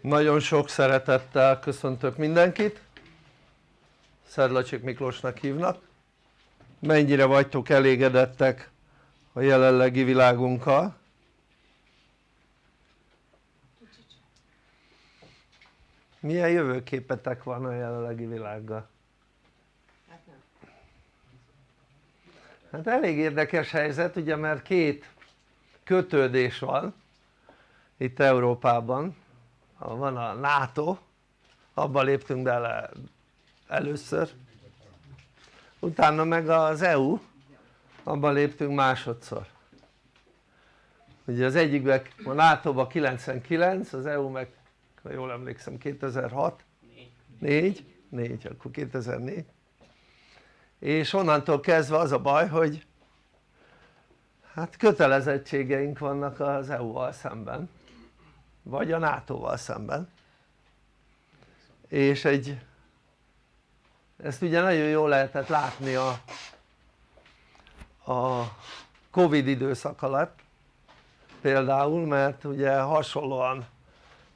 Nagyon sok szeretettel köszöntök mindenkit, Szedlacsik Miklósnak hívnak. Mennyire vagytok elégedettek a jelenlegi világunkkal? Milyen jövőképetek van a jelenlegi világgal? Hát elég érdekes helyzet ugye mert két kötődés van itt Európában van a NATO abban léptünk bele először. Utána meg az EU abban léptünk másodszor. Ugye az egyikben a NATO-ban 99 az EU meg ha jól emlékszem 2006 4 4 akkor 2004 és onnantól kezdve az a baj hogy hát kötelezettségeink vannak az EU-val szemben vagy a NATO-val szemben. És egy ezt ugye nagyon jól lehetett látni a, a Covid időszak alatt például mert ugye hasonlóan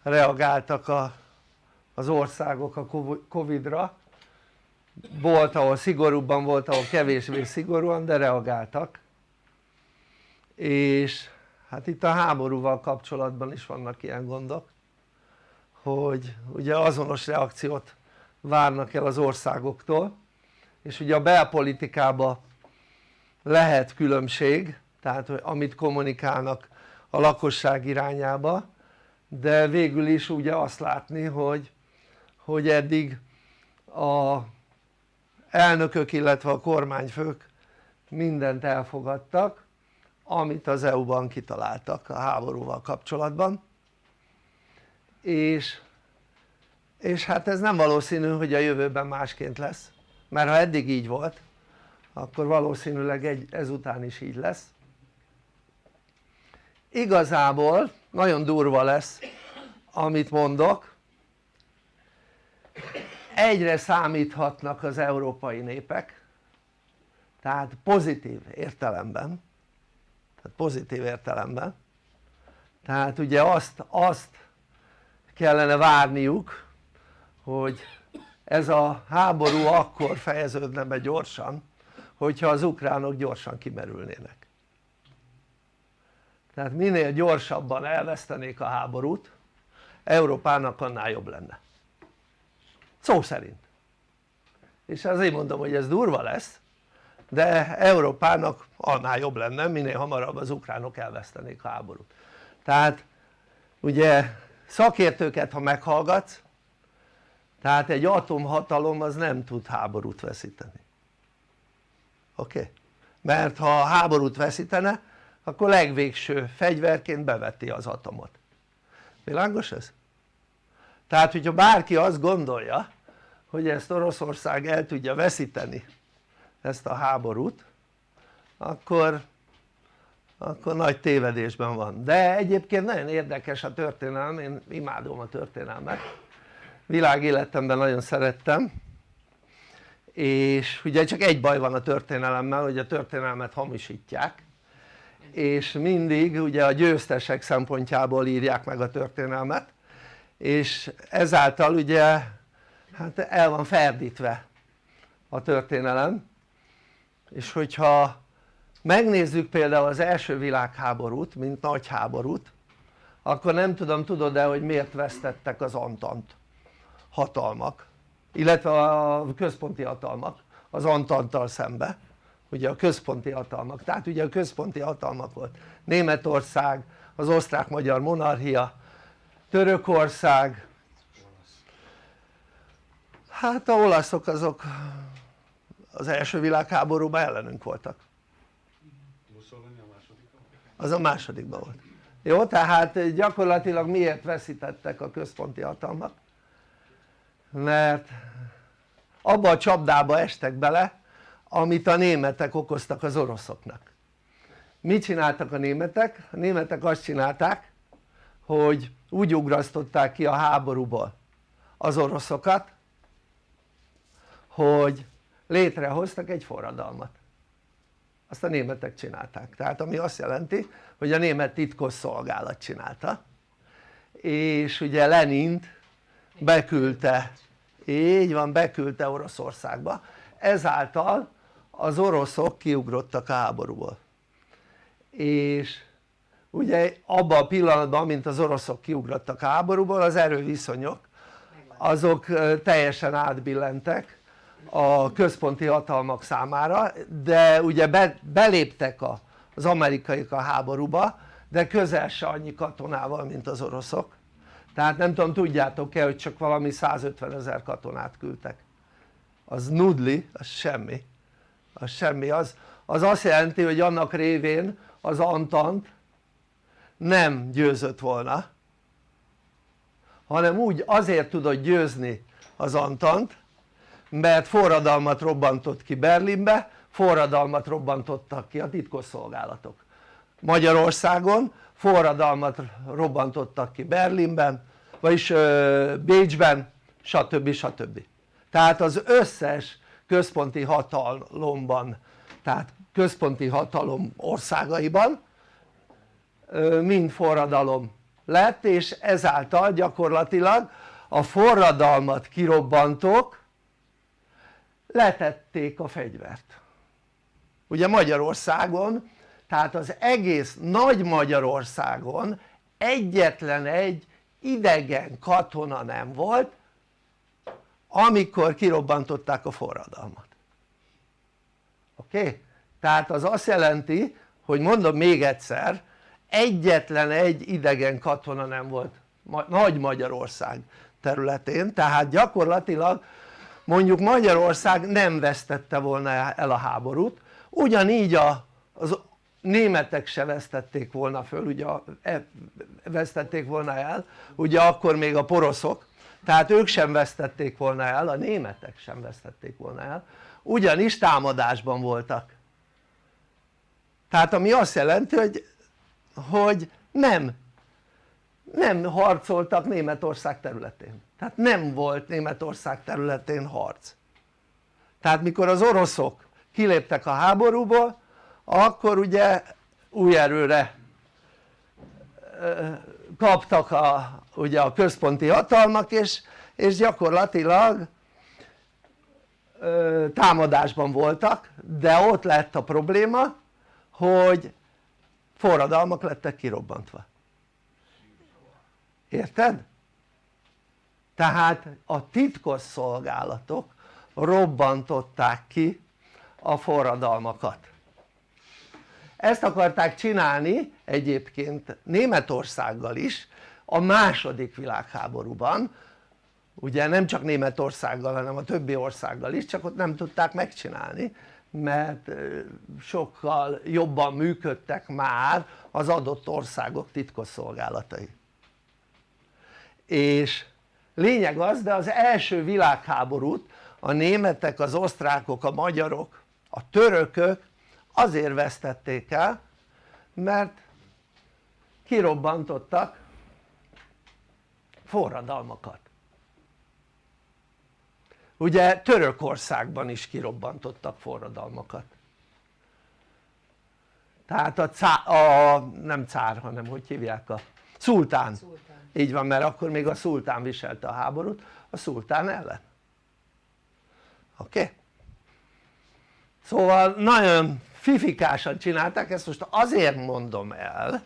reagáltak a, az országok a Covid-ra. Volt ahol szigorúbban, volt ahol kevésbé szigorúan de reagáltak. És hát itt a háborúval kapcsolatban is vannak ilyen gondok hogy ugye azonos reakciót várnak el az országoktól és ugye a belpolitikában lehet különbség tehát hogy amit kommunikálnak a lakosság irányába de végül is ugye azt látni hogy, hogy eddig a elnökök illetve a kormányfők mindent elfogadtak amit az EU-ban kitaláltak a háborúval kapcsolatban. És, és hát ez nem valószínű hogy a jövőben másként lesz mert ha eddig így volt akkor valószínűleg egy, ezután is így lesz. Igazából nagyon durva lesz amit mondok. Egyre számíthatnak az európai népek tehát pozitív értelemben tehát pozitív értelemben. Tehát ugye azt, azt kellene várniuk hogy ez a háború akkor fejeződne be gyorsan hogyha az ukránok gyorsan kimerülnének. Tehát minél gyorsabban elvesztenék a háborút Európának annál jobb lenne. Szó szerint. És azért mondom hogy ez durva lesz de Európának annál jobb lenne minél hamarabb az ukránok elvesztenék a háborút tehát ugye szakértőket ha meghallgatsz tehát egy atomhatalom az nem tud háborút veszíteni oké? Okay? mert ha háborút veszítene akkor legvégső fegyverként beveti az atomot világos ez? tehát hogyha bárki azt gondolja hogy ezt Oroszország el tudja veszíteni ezt a háborút akkor akkor nagy tévedésben van. De egyébként nagyon érdekes a történelem, én imádom a történelmet. Világéletemben nagyon szerettem és ugye csak egy baj van a történelemmel hogy a történelmet hamisítják és mindig ugye a győztesek szempontjából írják meg a történelmet és ezáltal ugye hát el van ferdítve a történelem és hogyha megnézzük például az első világháborút mint nagy háborút akkor nem tudom tudod-e hogy miért vesztettek az Antant hatalmak illetve a központi hatalmak az Antanttal szembe. Ugye a központi hatalmak, tehát ugye a központi hatalmak volt. Németország, az osztrák-magyar monarchia, Törökország. Hát a olaszok azok az első világháborúban ellenünk voltak. Az a másodikban volt. Jó tehát gyakorlatilag miért veszítettek a központi hatalmak? Mert abba a csapdába estek bele amit a németek okoztak az oroszoknak. Mit csináltak a németek? a németek azt csinálták hogy úgy ugrasztották ki a háborúból az oroszokat hogy létrehoztak egy forradalmat. Azt a németek csinálták, tehát ami azt jelenti hogy a német titkos szolgálat csinálta és ugye Lenint beküldte. Így van beküldte Oroszországba. Ezáltal az oroszok kiugrottak a háborúból. És ugye abban a pillanatban mint az oroszok kiugrottak a háborúból az erőviszonyok azok teljesen átbillentek a központi hatalmak számára de ugye be, beléptek a, az amerikaiak a háborúba de közel se annyi katonával mint az oroszok. Tehát nem tudom tudjátok-e hogy csak valami 150 ezer katonát küldtek. Az nudli, az semmi. Az semmi, az, az azt jelenti hogy annak révén az Antant nem győzött volna hanem úgy azért tudott győzni az Antant mert forradalmat robbantott ki Berlinbe forradalmat robbantottak ki a titkosszolgálatok Magyarországon forradalmat robbantottak ki Berlinben vagyis Bécsben stb. stb. tehát az összes központi hatalomban tehát központi hatalom országaiban mind forradalom lett és ezáltal gyakorlatilag a forradalmat kirobbantók letették a fegyvert ugye Magyarországon tehát az egész nagy Magyarországon egyetlen egy idegen katona nem volt amikor kirobbantották a forradalmat oké? Tehát az azt jelenti hogy mondom még egyszer egyetlen egy idegen katona nem volt nagy Magyarország területén tehát gyakorlatilag mondjuk Magyarország nem vesztette volna el a háborút ugyanígy a, az németek se vesztették volna föl ugye e, vesztették volna el ugye akkor még a poroszok. Tehát ők sem vesztették volna el, a németek sem vesztették volna el ugyanis támadásban voltak. Tehát ami azt jelenti hogy, hogy nem nem harcoltak Németország területén. Tehát nem volt Németország területén harc. Tehát mikor az oroszok kiléptek a háborúból akkor ugye új erőre kaptak a, ugye a központi hatalmak és, és gyakorlatilag támadásban voltak de ott lett a probléma hogy forradalmak lettek kirobbantva érted? tehát a titkos szolgálatok robbantották ki a forradalmakat. Ezt akarták csinálni egyébként Németországgal is a második világháborúban. Ugye nem csak Németországgal hanem a többi országgal is csak ott nem tudták megcsinálni mert sokkal jobban működtek már az adott országok titkosszolgálatai és lényeg az de az első világháborút a németek, az osztrákok, a magyarok, a törökök azért vesztették el mert kirobbantottak forradalmakat. Ugye Törökországban is kirobbantottak forradalmakat. Tehát a, cá, a nem cár hanem hogy hívják a szultán. szultán így van mert akkor még a szultán viselte a háborút a szultán ellen oké? Okay? szóval nagyon fifikásan csinálták ezt most azért mondom el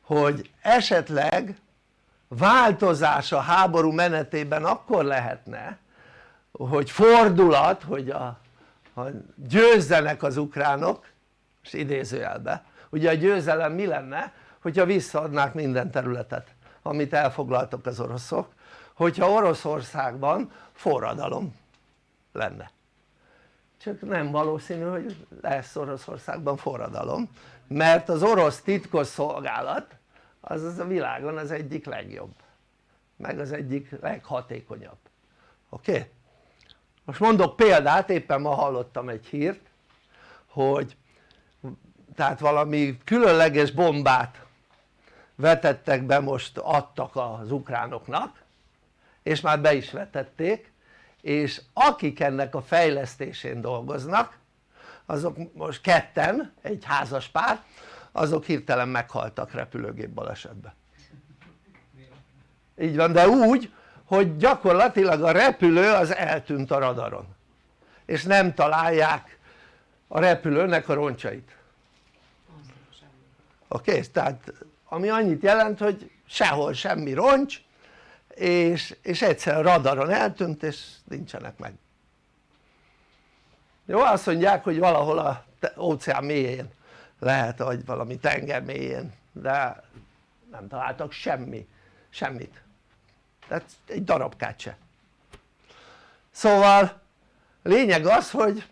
hogy esetleg változás a háború menetében akkor lehetne hogy fordulat hogy a, a győzzenek az ukránok és idézőjelbe ugye a győzelem mi lenne hogyha visszaadnák minden területet amit elfoglaltak az oroszok hogyha Oroszországban forradalom lenne csak nem valószínű hogy lesz Oroszországban forradalom mert az orosz titkos szolgálat az, az a világon az egyik legjobb meg az egyik leghatékonyabb oké? Okay? most mondok példát éppen ma hallottam egy hírt hogy tehát valami különleges bombát vetettek be most adtak az ukránoknak és már be is vetették és akik ennek a fejlesztésén dolgoznak azok most ketten, egy házas pár azok hirtelen meghaltak repülőgép balesetben így van de úgy hogy gyakorlatilag a repülő az eltűnt a radaron és nem találják a repülőnek a roncsait oké? Okay? tehát ami annyit jelent hogy sehol semmi roncs és, és egyszerűen radaron eltűnt és nincsenek meg. Jó azt mondják hogy valahol a óceán mélyén lehet vagy valami tenger mélyén de nem találtak semmi, semmit. Tehát egy darabkát se. Szóval lényeg az hogy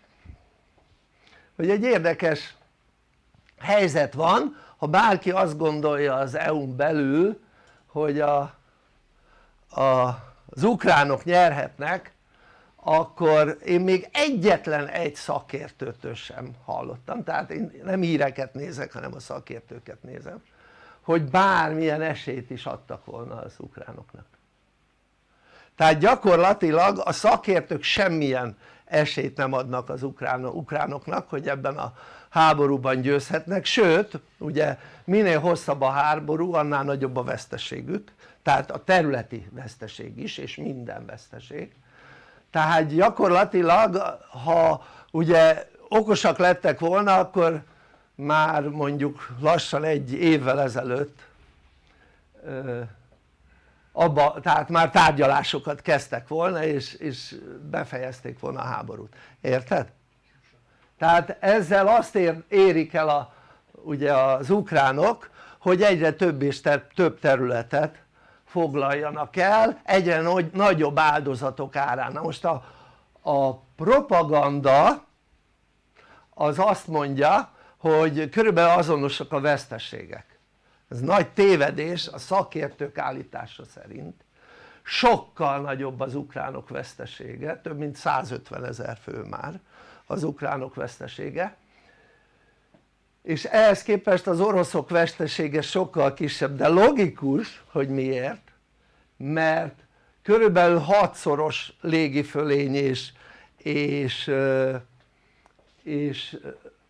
hogy egy érdekes helyzet van ha bárki azt gondolja az EU-n belül hogy a, a, az ukránok nyerhetnek akkor én még egyetlen egy szakértőtől sem hallottam. Tehát én nem híreket nézek hanem a szakértőket nézem hogy bármilyen esélyt is adtak volna az ukránoknak. Tehát gyakorlatilag a szakértők semmilyen esélyt nem adnak az ukránoknak hogy ebben a háborúban győzhetnek sőt ugye minél hosszabb a háború annál nagyobb a veszteségük tehát a területi veszteség is és minden veszteség tehát gyakorlatilag ha ugye okosak lettek volna akkor már mondjuk lassan egy évvel ezelőtt abba, tehát már tárgyalásokat kezdtek volna és, és befejezték volna a háborút, érted? Tehát ezzel azt ér, érik el a, ugye az ukránok hogy egyre több és több területet foglaljanak el egyre nagyobb áldozatok árán. Na most a, a propaganda az azt mondja hogy körülbelül azonosak a veszteségek. Ez nagy tévedés a szakértők állítása szerint. Sokkal nagyobb az ukránok vesztesége, több mint 150 ezer fő már az ukránok vesztesége. És ehhez képest az oroszok vesztesége sokkal kisebb de logikus hogy miért? Mert körülbelül hatszoros légifölény és, és, és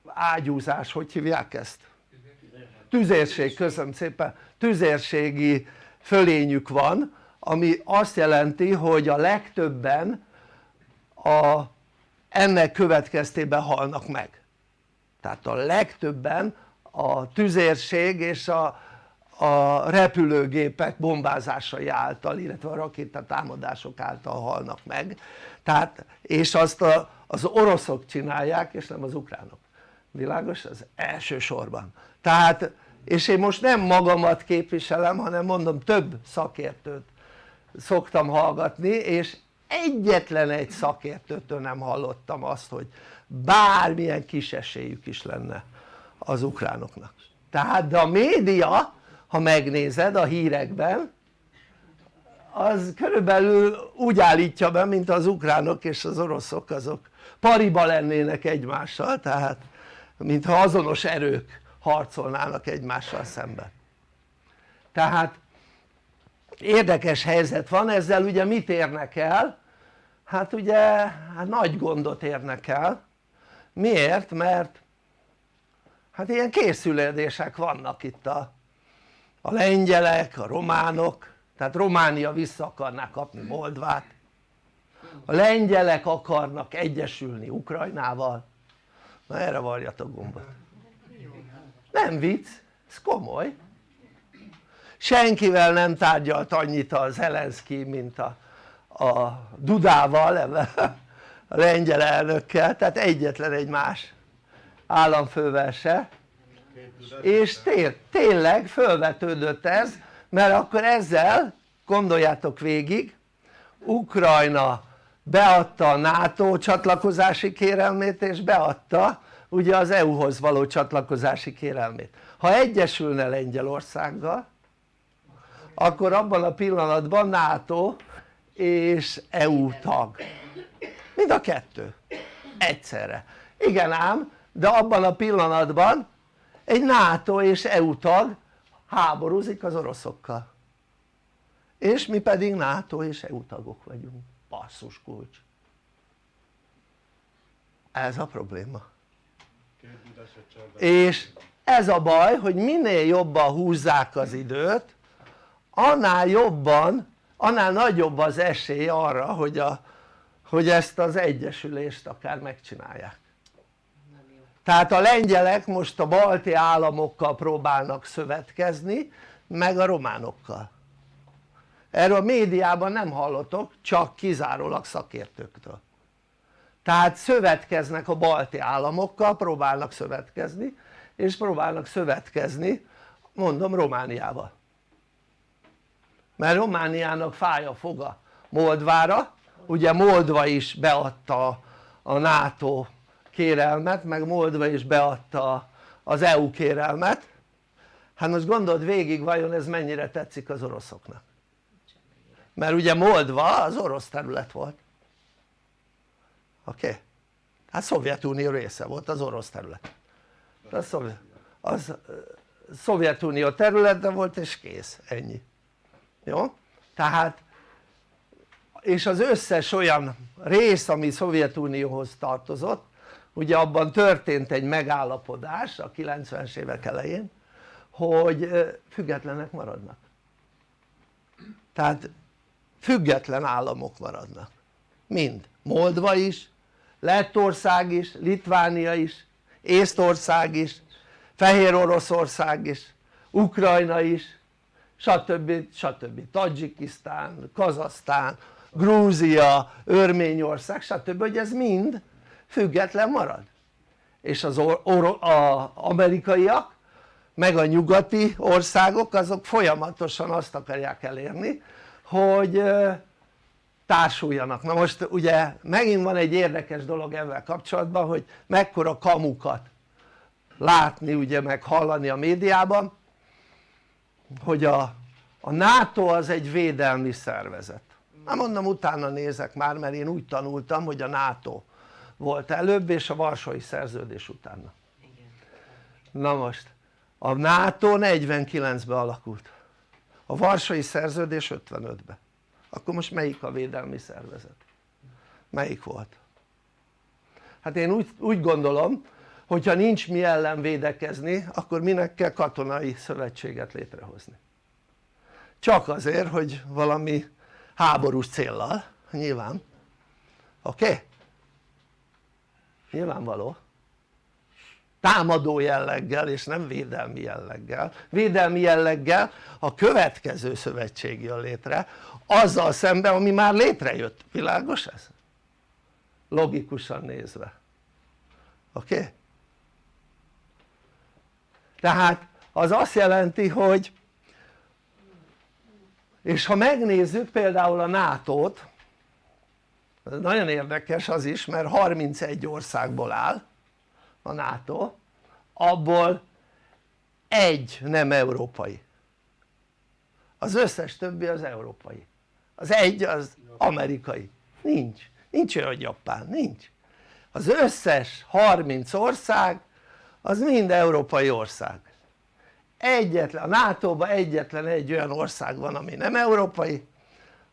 ágyúzás, hogy hívják ezt? tüzérség, köszönöm szépen, tüzérségi fölényük van ami azt jelenti hogy a legtöbben a, ennek következtében halnak meg. Tehát a legtöbben a tüzérség és a, a repülőgépek bombázásai által illetve a rakétatámadások által halnak meg. Tehát és azt a, az oroszok csinálják és nem az ukránok. Világos? az elsősorban. Tehát és én most nem magamat képviselem hanem mondom több szakértőt szoktam hallgatni és egyetlen egy szakértőtől nem hallottam azt hogy bármilyen kis esélyük is lenne az ukránoknak. Tehát de a média ha megnézed a hírekben az körülbelül úgy állítja be mint az ukránok és az oroszok azok. Pariba lennének egymással tehát mintha azonos erők harcolnának egymással szemben tehát érdekes helyzet van ezzel ugye mit érnek el? Hát ugye hát nagy gondot érnek el. Miért? mert hát ilyen készülődések vannak itt a, a lengyelek, a románok. Tehát Románia vissza akarná kapni Moldvát. A lengyelek akarnak egyesülni Ukrajnával. Na erre varjatok gombot. Nem vicc, ez komoly. Senkivel nem tárgyalt annyit a Zelenszky mint a, a Dudával a lengyel elnökkel tehát egyetlen egy más államfővel se és té tényleg fölvetődött ez mert akkor ezzel gondoljátok végig Ukrajna beadta a NATO csatlakozási kérelmét és beadta ugye az EU-hoz való csatlakozási kérelmét. Ha egyesülne Lengyelországgal akkor abban a pillanatban NATO és EU tag. Mind a kettő. Egyszerre. Igen ám de abban a pillanatban egy NATO és EU tag háborúzik az oroszokkal. És mi pedig NATO és EU tagok vagyunk. Basszus kulcs. Ez a probléma. És ez a baj hogy minél jobban húzzák az időt annál jobban, annál nagyobb az esély arra hogy, a, hogy ezt az egyesülést akár megcsinálják. Tehát a lengyelek most a balti államokkal próbálnak szövetkezni meg a románokkal. Erről a médiában nem hallotok csak kizárólag szakértőktől. Tehát szövetkeznek a balti államokkal, próbálnak szövetkezni és próbálnak szövetkezni mondom Romániával mert Romániának fáj a foga Moldvára. Ugye Moldva is beadta a NATO kérelmet meg Moldva is beadta az EU kérelmet. Hát most gondold végig vajon ez mennyire tetszik az oroszoknak? Mert ugye Moldva az orosz terület volt. Oké? Okay? hát Szovjetunió része volt az orosz terület. Az, Szovjet, az Szovjetunió területe volt és kész, ennyi jó? tehát és az összes olyan rész ami Szovjetunióhoz tartozott ugye abban történt egy megállapodás a 90-es évek elején hogy függetlenek maradnak. Tehát független államok maradnak. Mind, Moldva is, Lettország is, Litvánia is, Észtország is, Fehér Oroszország is, Ukrajna is, stb. stb. Tadzsikisztán, Kazasztán, Grúzia, Örményország stb. hogy ez mind független marad és az a amerikaiak meg a nyugati országok azok folyamatosan azt akarják elérni hogy társuljanak, na most ugye megint van egy érdekes dolog ezzel kapcsolatban hogy mekkora kamukat látni ugye meg hallani a médiában hogy a, a NATO az egy védelmi szervezet. Hát mondom utána nézek már mert én úgy tanultam hogy a NATO volt előbb és a Varsói Szerződés utána. Na most a NATO 49-ben alakult. A Varsói Szerződés 55-ben akkor most melyik a védelmi szervezet? melyik volt? hát én úgy, úgy gondolom hogyha nincs mi ellen védekezni akkor minek kell katonai szövetséget létrehozni csak azért hogy valami háborús céllal nyilván oké? Okay? nyilvánvaló támadó jelleggel és nem védelmi jelleggel védelmi jelleggel a következő szövetség jön létre azzal szemben ami már létrejött, világos ez? logikusan nézve oké? Okay? Tehát az azt jelenti hogy és ha megnézzük például a NATO-t nagyon érdekes az is mert 31 országból áll a NATO abból egy nem európai. Az összes többi az európai. Az egy az amerikai. Nincs, nincs olyan hogy Japán, nincs. Az összes 30 ország az mind európai ország. Egyetlen, a NATO-ban egyetlen egy olyan ország van ami nem európai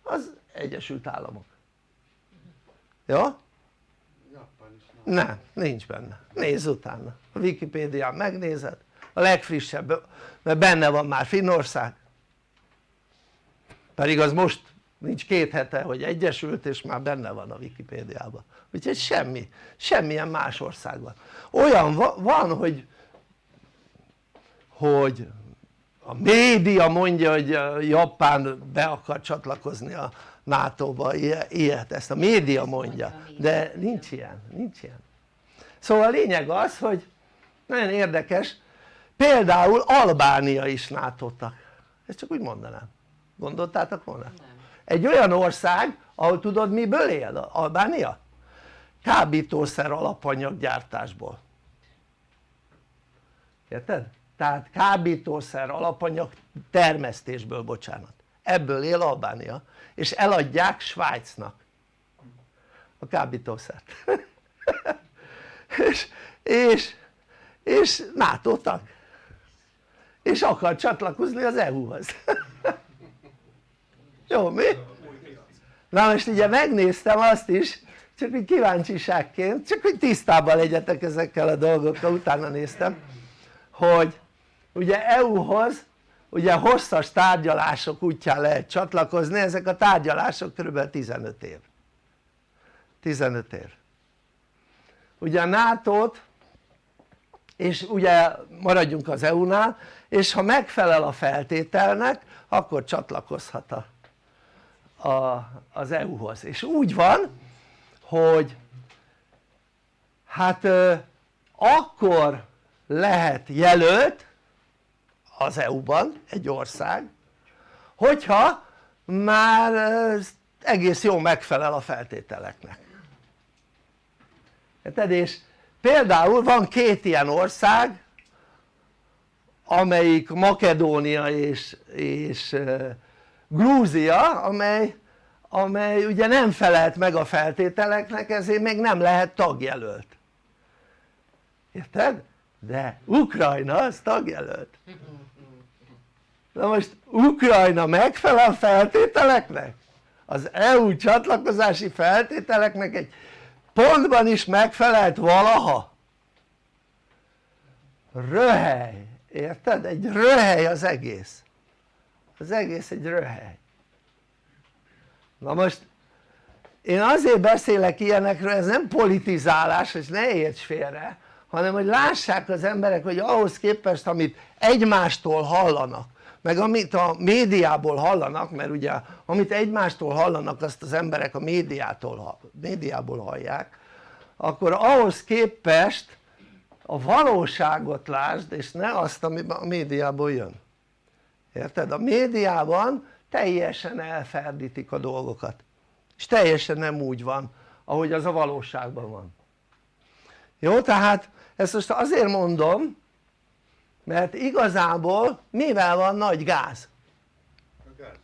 az Egyesült Államok. Jó? nem, nincs benne, nézz utána. A Wikipédián megnézed. A legfrissebb, mert benne van már Finnország. Pedig az most nincs két hete hogy egyesült és már benne van a Wikipédiában úgyhogy semmi, semmilyen más ország van olyan van hogy hogy a média mondja hogy Japán be akar csatlakozni a NATO-ba, ilyet, ezt a média mondja, de nincs ilyen, nincs ilyen szóval a lényeg az hogy nagyon érdekes például Albánia is nato -tak. ezt csak úgy mondanám, gondoltátok volna? Nem. Egy olyan ország ahol tudod miből él? Albánia? kábítószer alapanyaggyártásból. Érted? tehát kábítószer alapanyag termesztésből bocsánat. Ebből él Albánia és eladják Svájcnak a kábítószert. És, és, és NATO tag. És akar csatlakozni az EU-hoz jó mi? na most ugye megnéztem azt is csak hogy kíváncsiságként csak hogy tisztában legyetek ezekkel a dolgokkal utána néztem hogy ugye EU-hoz ugye hosszas tárgyalások útján lehet csatlakozni, ezek a tárgyalások kb. 15 év 15 év ugye a nato és ugye maradjunk az EU-nál és ha megfelel a feltételnek akkor csatlakozhat a, a, az EU-hoz és úgy van hogy hát akkor lehet jelölt az EU-ban egy ország hogyha már egész jó megfelel a feltételeknek érted? és például van két ilyen ország amelyik Makedónia és, és Grúzia amely, amely ugye nem felelt meg a feltételeknek ezért még nem lehet tagjelölt érted? de Ukrajna az tagjelölt na most Ukrajna megfelel feltételeknek? az EU csatlakozási feltételeknek egy pontban is megfelelt valaha? röhely, érted? egy röhely az egész az egész egy röhely. Na most én azért beszélek ilyenekről, ez nem politizálás, és ne érts félre hanem hogy lássák az emberek hogy ahhoz képest amit egymástól hallanak meg amit a médiából hallanak mert ugye amit egymástól hallanak azt az emberek a médiától, médiából hallják akkor ahhoz képest a valóságot lásd és ne azt ami a médiából jön érted? a médiában teljesen elferdítik a dolgokat és teljesen nem úgy van ahogy az a valóságban van jó? tehát ezt most azért mondom mert igazából mivel van nagy gáz?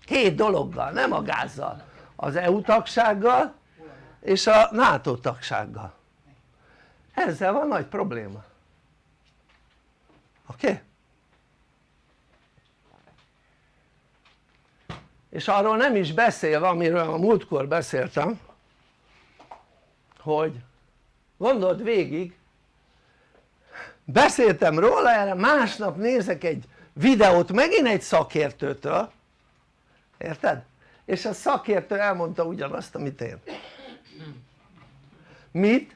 két dologgal, nem a gázzal az EU tagsággal és a NATO tagsággal ezzel van nagy probléma oké? Okay? És arról nem is beszélve amiről a múltkor beszéltem hogy gondold végig beszéltem róla erre másnap nézek egy videót megint egy szakértőtől érted? és a szakértő elmondta ugyanazt amit én mit?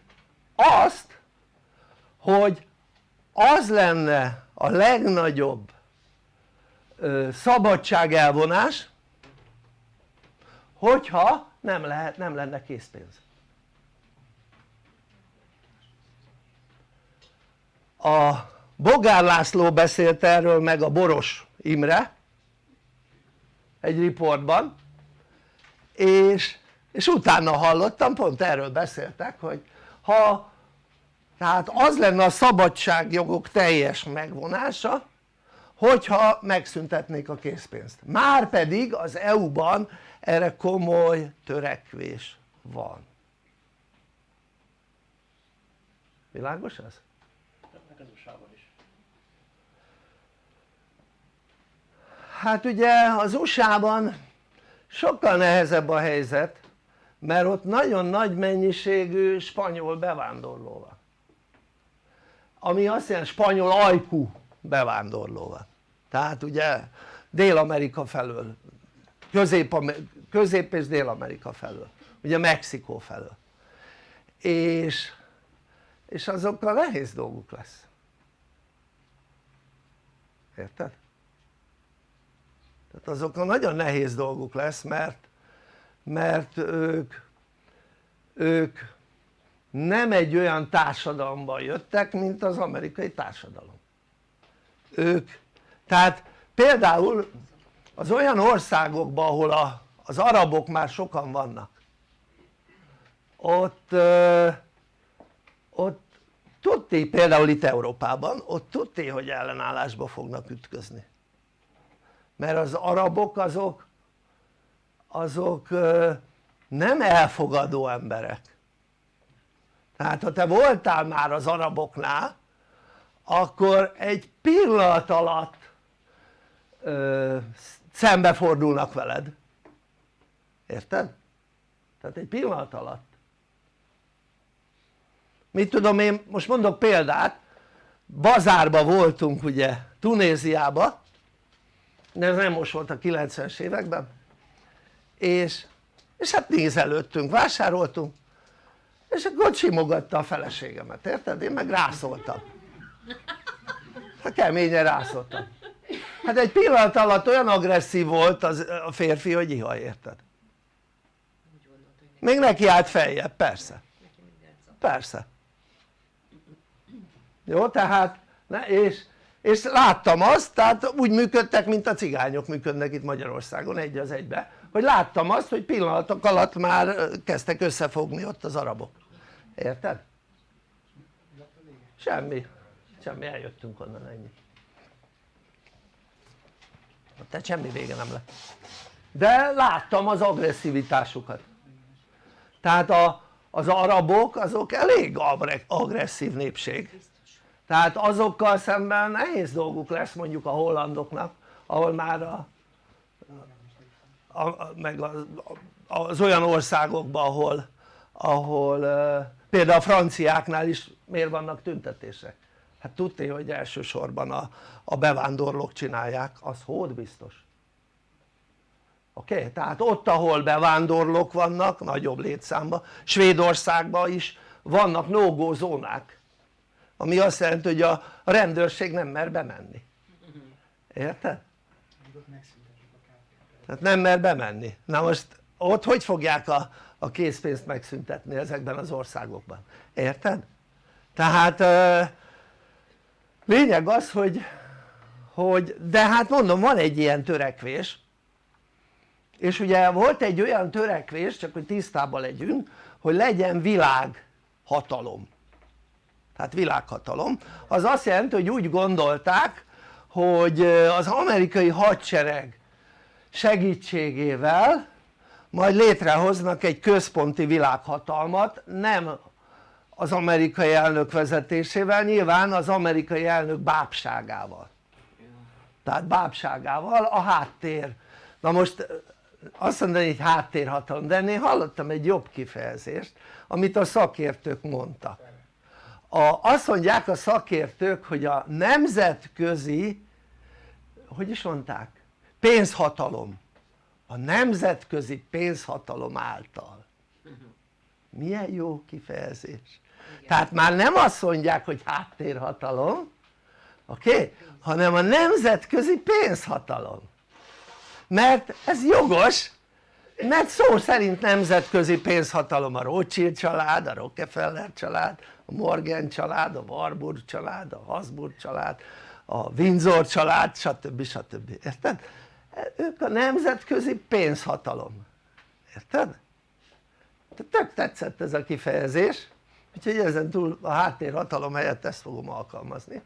azt hogy az lenne a legnagyobb szabadságelvonás hogyha nem, lehet, nem lenne készpénz. A Bogár László beszélt erről meg a Boros Imre egy riportban és, és utána hallottam, pont erről beszéltek hogy ha tehát az lenne a szabadságjogok teljes megvonása hogyha megszüntetnék a készpénzt. Már pedig az EU-ban erre komoly törekvés van. Világos ez? hát ugye az USA-ban sokkal nehezebb a helyzet mert ott nagyon nagy mennyiségű spanyol bevándorló van. Ami azt jelenti spanyol ajkú bevándorló van. Tehát ugye Dél-Amerika felől Közép, Közép és Dél-Amerika felől. Ugye Mexikó felől. És, és azokkal nehéz dolguk lesz. Érted? tehát azokkal nagyon nehéz dolguk lesz mert mert ők ők nem egy olyan társadalomban jöttek mint az amerikai társadalom. Ők tehát például az olyan országokban ahol a, az arabok már sokan vannak. Ott ott tudti például itt Európában ott tudti hogy ellenállásba fognak ütközni. Mert az arabok azok azok nem elfogadó emberek. Tehát ha te voltál már az araboknál akkor egy pillanat alatt ö, szembefordulnak veled érted? tehát egy pillanat alatt. Mit tudom én most mondok példát. Bazárba voltunk ugye Tunéziába. De ez nem most volt a 90-es években. És, és hát nézelődtünk, vásároltunk. És akkor simogatta a feleségemet, érted? én meg rászóltam. Hát keményen rászóltam. Hát egy pillanat alatt olyan agresszív volt az, a férfi hogy iha érted? Még neki állt feljebb, persze. Persze. Jó tehát ne, és, és láttam azt tehát úgy működtek mint a cigányok működnek itt Magyarországon egy az egybe hogy láttam azt hogy pillanatok alatt már kezdtek összefogni ott az arabok. Érted? semmi. Semmi eljöttünk onnan ennyi. Tehát semmi vége nem lett. De láttam az agresszivitásukat tehát a, az arabok azok elég agresszív népség tehát azokkal szemben nehéz dolguk lesz mondjuk a hollandoknak ahol már a, a, meg az, az olyan országokban ahol, ahol például a franciáknál is miért vannak tüntetések? hát tudni hogy elsősorban a, a bevándorlók csinálják az hód biztos oké? Okay? tehát ott ahol bevándorlók vannak nagyobb létszámban Svédországban is vannak no zónák ami azt jelenti hogy a rendőrség nem mer bemenni érted? tehát nem mer bemenni na most ott hogy fogják a, a készpénzt megszüntetni ezekben az országokban érted? tehát lényeg az hogy, hogy de hát mondom van egy ilyen törekvés és ugye volt egy olyan törekvés csak hogy tisztában legyünk hogy legyen világhatalom. Tehát világhatalom. Az azt jelenti hogy úgy gondolták hogy az amerikai hadsereg segítségével majd létrehoznak egy központi világhatalmat nem az amerikai elnök vezetésével nyilván az amerikai elnök bábságával. Tehát bábságával a háttér. Na most azt mondani hogy háttérhatalom de én hallottam egy jobb kifejezést amit a szakértők mondtak a, azt mondják a szakértők hogy a nemzetközi hogy is mondták? pénzhatalom a nemzetközi pénzhatalom által milyen jó kifejezés tehát már nem azt mondják hogy háttérhatalom oké? Okay? hanem a nemzetközi pénzhatalom mert ez jogos mert szó szerint nemzetközi pénzhatalom a Rothschild család, a Rockefeller család, a Morgan család, a Warburg család, a Habsburg család, a Windsor család stb. stb. érted? ők a nemzetközi pénzhatalom érted? tök tetszett ez a kifejezés úgyhogy ezen túl a háttérhatalom helyett ezt fogom alkalmazni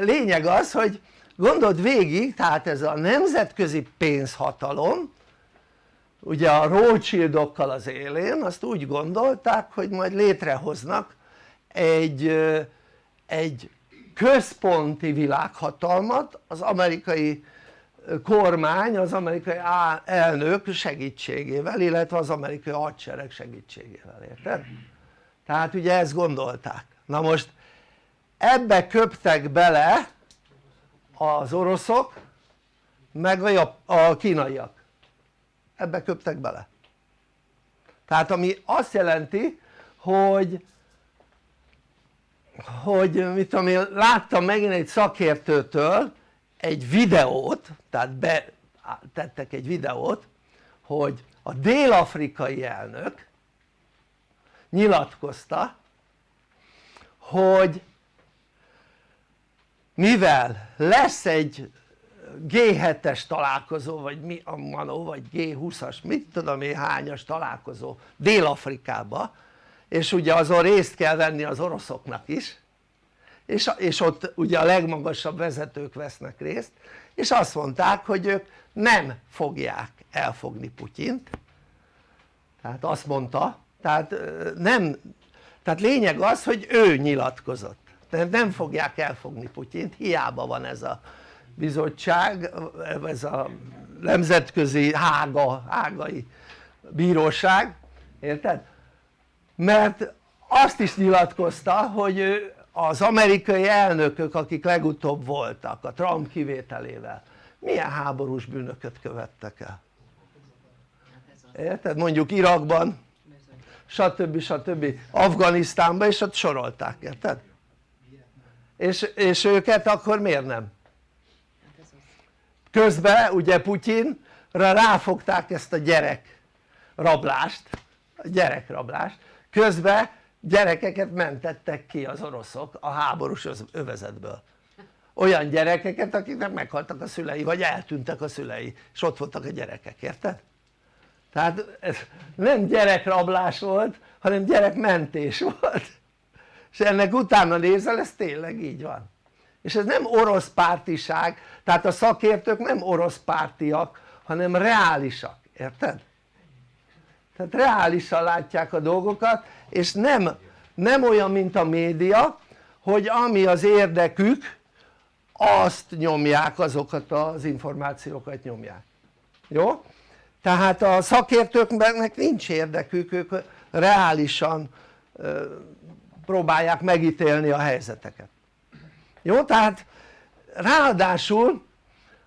lényeg az hogy gondold végig tehát ez a nemzetközi pénzhatalom ugye a Rothschildokkal az élén azt úgy gondolták hogy majd létrehoznak egy, egy központi világhatalmat az amerikai kormány az amerikai elnök segítségével illetve az amerikai hadsereg segítségével érted? tehát ugye ezt gondolták na most ebbe köptek bele az oroszok meg a, a kínaiak. Ebbe köptek bele. Tehát ami azt jelenti hogy hogy mit tudom én láttam megint egy szakértőtől egy videót tehát betettek egy videót hogy a dél-afrikai elnök nyilatkozta hogy mivel lesz egy G7-es találkozó vagy mi a manó vagy G20-as mit tudom én hányas találkozó Dél-Afrikába és ugye azon részt kell venni az oroszoknak is és, és ott ugye a legmagasabb vezetők vesznek részt és azt mondták hogy ők nem fogják elfogni Putyint. Tehát azt mondta tehát nem tehát lényeg az hogy ő nyilatkozott tehát nem fogják elfogni Putyint hiába van ez a bizottság ez a nemzetközi hága, hágai bíróság érted? mert azt is nyilatkozta hogy az amerikai elnökök akik legutóbb voltak a Trump kivételével milyen háborús bűnöket követtek el érted? mondjuk Irakban stb. stb. Afganisztánban és ott sorolták, érted? És, és őket akkor miért nem? közben ugye Putyinra ráfogták ezt a gyerek rablást a gyerekrablást közben gyerekeket mentettek ki az oroszok a háborús övezetből olyan gyerekeket akiknek meghaltak a szülei vagy eltűntek a szülei és ott voltak a gyerekek, érted? tehát ez nem gyerekrablás volt hanem gyerekmentés volt és ennek utána nézel ez tényleg így van és ez nem orosz pártiság tehát a szakértők nem orosz pártiak hanem reálisak, érted? tehát reálisan látják a dolgokat és nem, nem olyan mint a média hogy ami az érdekük azt nyomják azokat az információkat nyomják jó? tehát a szakértőknek nincs érdekük ők reálisan próbálják megítélni a helyzeteket jó? tehát ráadásul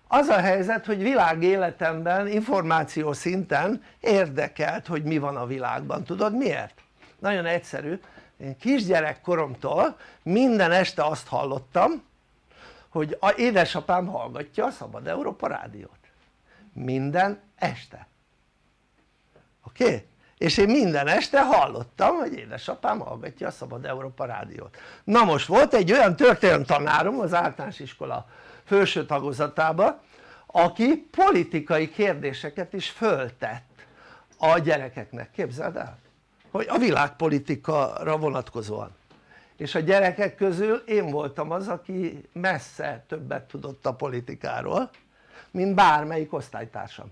az a helyzet hogy világéletemben információ szinten érdekelt hogy mi van a világban, tudod miért? nagyon egyszerű, én kisgyerekkoromtól minden este azt hallottam hogy a édesapám hallgatja a Szabad Európa rádiót minden este oké? Okay? És én minden este hallottam hogy édesapám hallgatja a Szabad Európa rádiót. Na most volt egy olyan történelem tanárom az általános iskola felső tagozatában aki politikai kérdéseket is föltett a gyerekeknek, képzeld el? hogy a világpolitikára vonatkozóan. És a gyerekek közül én voltam az aki messze többet tudott a politikáról mint bármelyik osztálytársam.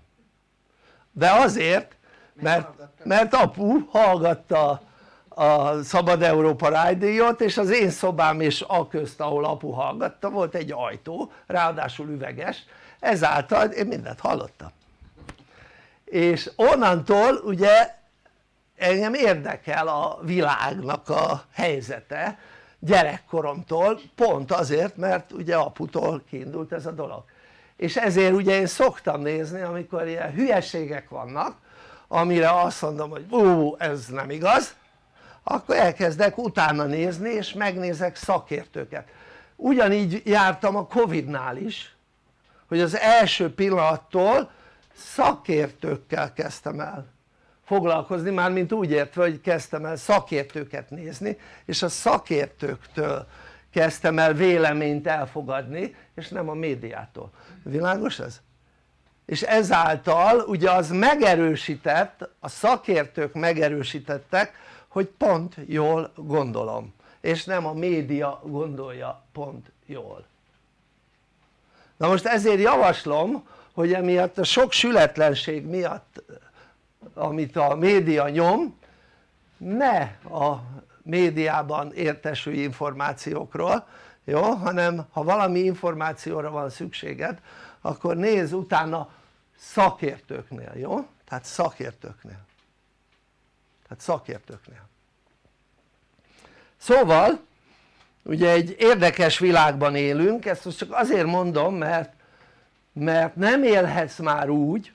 De azért mert, mert apu hallgatta a Szabad Európa rádiót és az én szobám és a közt ahol apu hallgatta volt egy ajtó ráadásul üveges. Ezáltal én mindent hallottam. És onnantól ugye engem érdekel a világnak a helyzete gyerekkoromtól pont azért mert ugye aputól kiindult ez a dolog. És ezért ugye én szoktam nézni amikor ilyen hülyeségek vannak amire azt mondom hogy ú ez nem igaz. Akkor elkezdek utána nézni és megnézek szakértőket. Ugyanígy jártam a Covid-nál is hogy az első pillanattól szakértőkkel kezdtem el foglalkozni, mármint úgy értve hogy kezdtem el szakértőket nézni és a szakértőktől kezdtem el véleményt elfogadni és nem a médiától, világos ez? És ezáltal ugye az megerősített, a szakértők megerősítettek hogy pont jól gondolom és nem a média gondolja pont jól na most ezért javaslom hogy emiatt a sok sületlenség miatt amit a média nyom ne a médiában értesülj információkról jó? hanem ha valami információra van szükséged akkor nézz utána szakértőknél, jó? tehát szakértőknél tehát szakértőknél szóval ugye egy érdekes világban élünk, ezt most csak azért mondom mert, mert nem élhetsz már úgy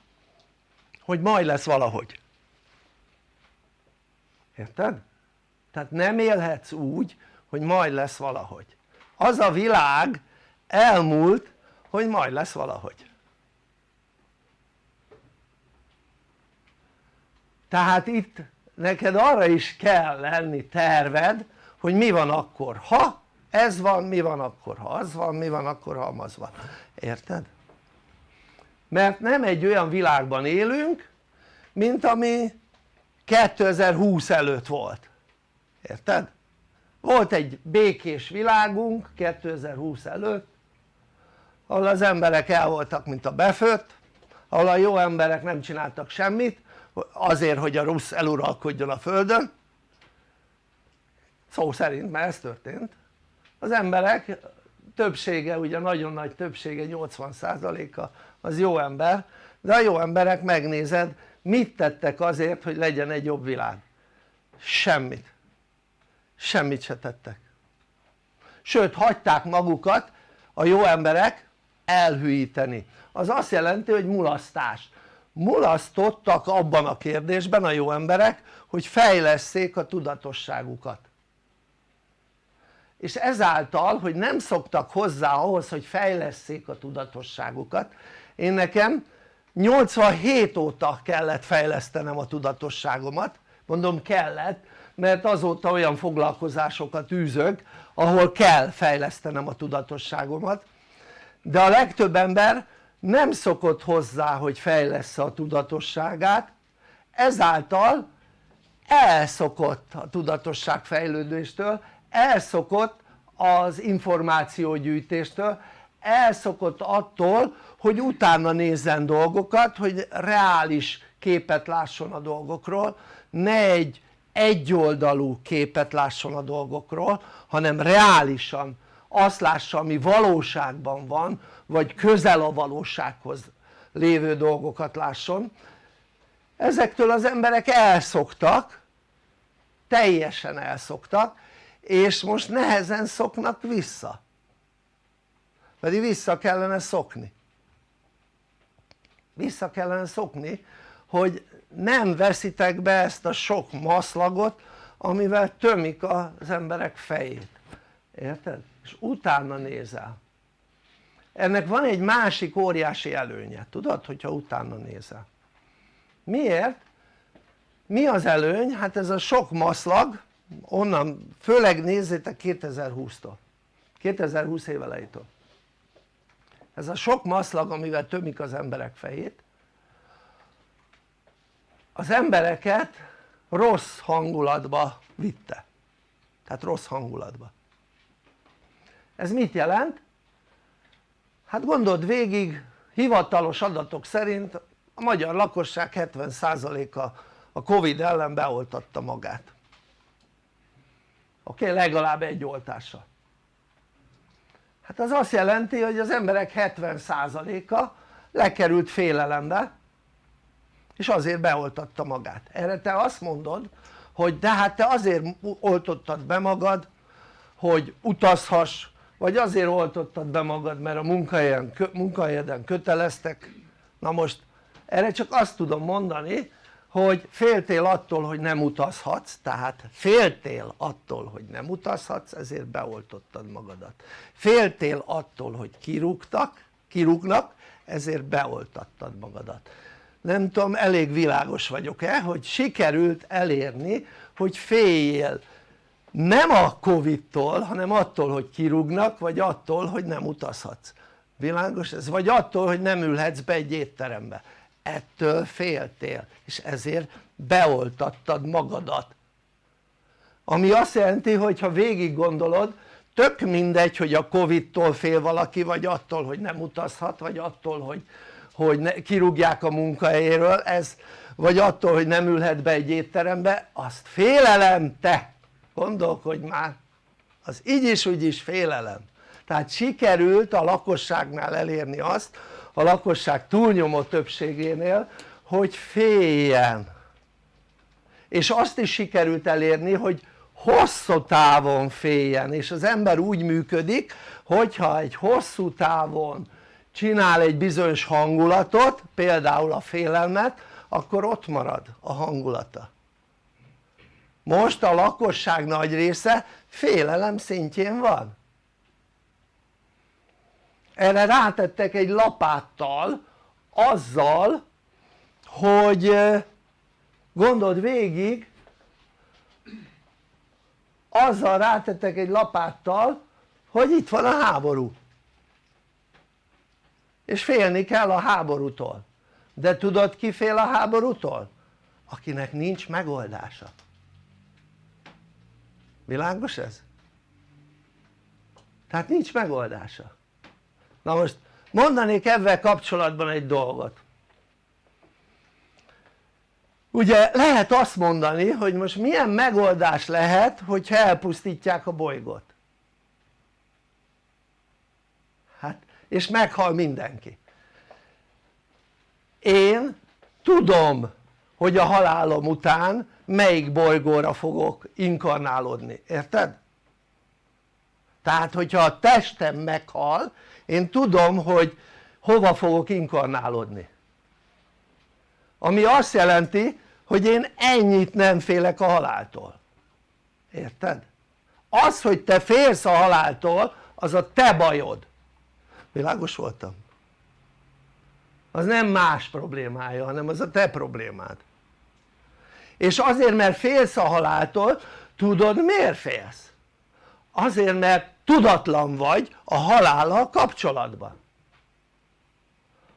hogy majd lesz valahogy érted? tehát nem élhetsz úgy hogy majd lesz valahogy az a világ elmúlt hogy majd lesz valahogy tehát itt neked arra is kell lenni terved hogy mi van akkor ha ez van, mi van akkor ha az van, mi van akkor ha az van, érted? mert nem egy olyan világban élünk mint ami 2020 előtt volt, érted? volt egy békés világunk 2020 előtt ahol az emberek el voltak mint a befőtt ahol a jó emberek nem csináltak semmit azért hogy a rossz eluralkodjon a földön. Szó szerint mert ez történt. Az emberek többsége ugye nagyon nagy többsége 80%-a az jó ember de a jó emberek megnézed mit tettek azért hogy legyen egy jobb világ? semmit. Semmit se tettek. Sőt hagyták magukat a jó emberek elhűíteni. Az azt jelenti hogy mulasztás. Mulasztottak abban a kérdésben a jó emberek hogy fejlesszék a tudatosságukat. És ezáltal hogy nem szoktak hozzá ahhoz hogy fejlesszék a tudatosságukat én nekem 87 óta kellett fejlesztenem a tudatosságomat. Mondom kellett mert azóta olyan foglalkozásokat űzök ahol kell fejlesztenem a tudatosságomat de a legtöbb ember nem szokott hozzá hogy fejlesz a tudatosságát. Ezáltal elszokott a tudatosság fejlődéstől elszokott az információgyűjtéstől elszokott attól hogy utána nézzen dolgokat hogy reális képet lásson a dolgokról. Ne egy egyoldalú képet lásson a dolgokról hanem reálisan azt lássa ami valóságban van vagy közel a valósághoz lévő dolgokat lásson. Ezektől az emberek elszoktak teljesen elszoktak és most nehezen szoknak vissza. Pedig vissza kellene szokni. Vissza kellene szokni hogy nem veszitek be ezt a sok maszlagot amivel tömik az emberek fejét. Érted? És utána nézel. Ennek van egy másik óriási előnye, tudod hogyha utána nézel. Miért? mi az előny? hát ez a sok maszlag. Onnan főleg nézzétek 2020-tól 2020 év elejétől ez a sok maszlag amivel tömik az emberek fejét az embereket rossz hangulatba vitte. Tehát rossz hangulatba ez mit jelent? hát gondold végig hivatalos adatok szerint a magyar lakosság 70%-a a Covid ellen beoltatta magát oké? Okay? legalább egy oltással hát az azt jelenti hogy az emberek 70%-a lekerült félelembe és azért beoltatta magát erre te azt mondod hogy de hát te azért oltottad be magad hogy utazhass vagy azért oltottad be magad mert a munkahelyen, munkahelyeden köteleztek. Na most erre csak azt tudom mondani hogy féltél attól hogy nem utazhatsz tehát féltél attól hogy nem utazhatsz ezért beoltottad magadat. Féltél attól hogy kirúgtak, kirúgnak ezért beoltattad magadat. Nem tudom elég világos vagyok-e hogy sikerült elérni hogy féljél nem a Covid-tól hanem attól hogy kirúgnak vagy attól hogy nem utazhatsz. Világos ez? vagy attól hogy nem ülhetsz be egy étterembe. Ettől féltél és ezért beoltattad magadat. Ami azt jelenti hogy ha végig gondolod tök mindegy hogy a Covid-tól fél valaki vagy attól hogy nem utazhat vagy attól hogy, hogy ne, kirúgják a munkahelyéről ez vagy attól hogy nem ülhet be egy étterembe azt félelem te gondolkodj már az így is úgy is félelem. Tehát sikerült a lakosságnál elérni azt a lakosság túlnyomó többségénél hogy féljen. És azt is sikerült elérni hogy hosszú távon féljen. És az ember úgy működik hogyha egy hosszú távon csinál egy bizonyos hangulatot például a félelmet akkor ott marad a hangulata most a lakosság nagy része félelem szintjén van. Erre rátettek egy lapáttal azzal hogy gondold végig azzal rátettek egy lapáttal hogy itt van a háború. És félni kell a háborútól. De tudod ki fél a háborútól? akinek nincs megoldása világos ez? tehát nincs megoldása. Na most mondanék ebben kapcsolatban egy dolgot. Ugye lehet azt mondani hogy most milyen megoldás lehet hogyha elpusztítják a bolygót? Hát és meghal mindenki. Én tudom hogy a halálom után melyik bolygóra fogok inkarnálódni, érted? tehát hogyha a testem meghal én tudom hogy hova fogok inkarnálódni ami azt jelenti hogy én ennyit nem félek a haláltól érted? az hogy te félsz a haláltól az a te bajod világos voltam? az nem más problémája hanem az a te problémád és azért mert félsz a haláltól tudod miért félsz? azért mert tudatlan vagy a halállal kapcsolatban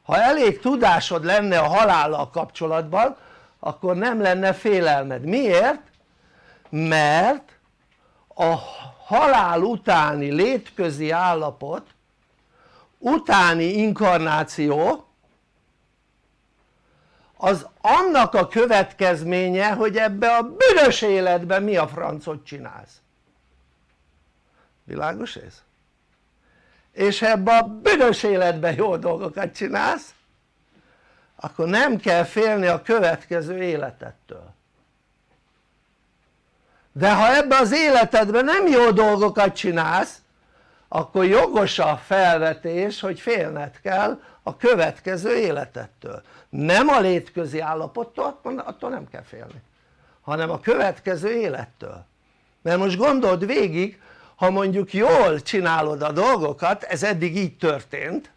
ha elég tudásod lenne a halállal kapcsolatban akkor nem lenne félelmed, miért? mert a halál utáni létközi állapot utáni inkarnáció az annak a következménye hogy ebbe a büdös életben mi a francot csinálsz. Világos ez? és ebbe a büdös életben jó dolgokat csinálsz akkor nem kell félni a következő életettől. De ha ebbe az életedben nem jó dolgokat csinálsz akkor jogos a felvetés hogy félned kell a következő életettől nem a létközi állapottól attól nem kell félni hanem a következő élettől. Mert most gondold végig ha mondjuk jól csinálod a dolgokat ez eddig így történt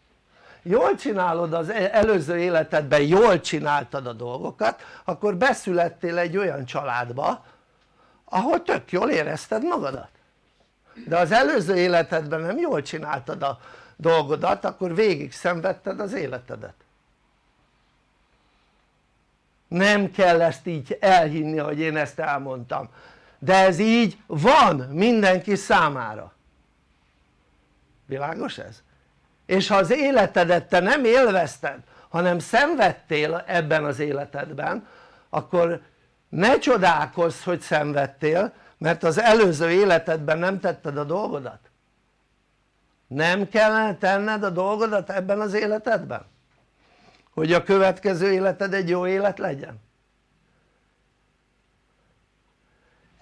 jól csinálod az e- előző életedben jól csináltad a dolgokat akkor beszülettél egy olyan családba ahol tök jól érezted magadat. De az előző életedben nem jól csináltad a dolgodat akkor végig szenvedted az életedet nem kell ezt így elhinni hogy én ezt elmondtam de ez így van mindenki számára világos ez? és ha az életedet te nem élvezted hanem szenvedtél ebben az életedben akkor ne csodálkozz hogy szenvedtél mert az előző életedben nem tetted a dolgodat nem kellene tenned a dolgodat ebben az életedben? Hogy a következő életed egy jó élet legyen?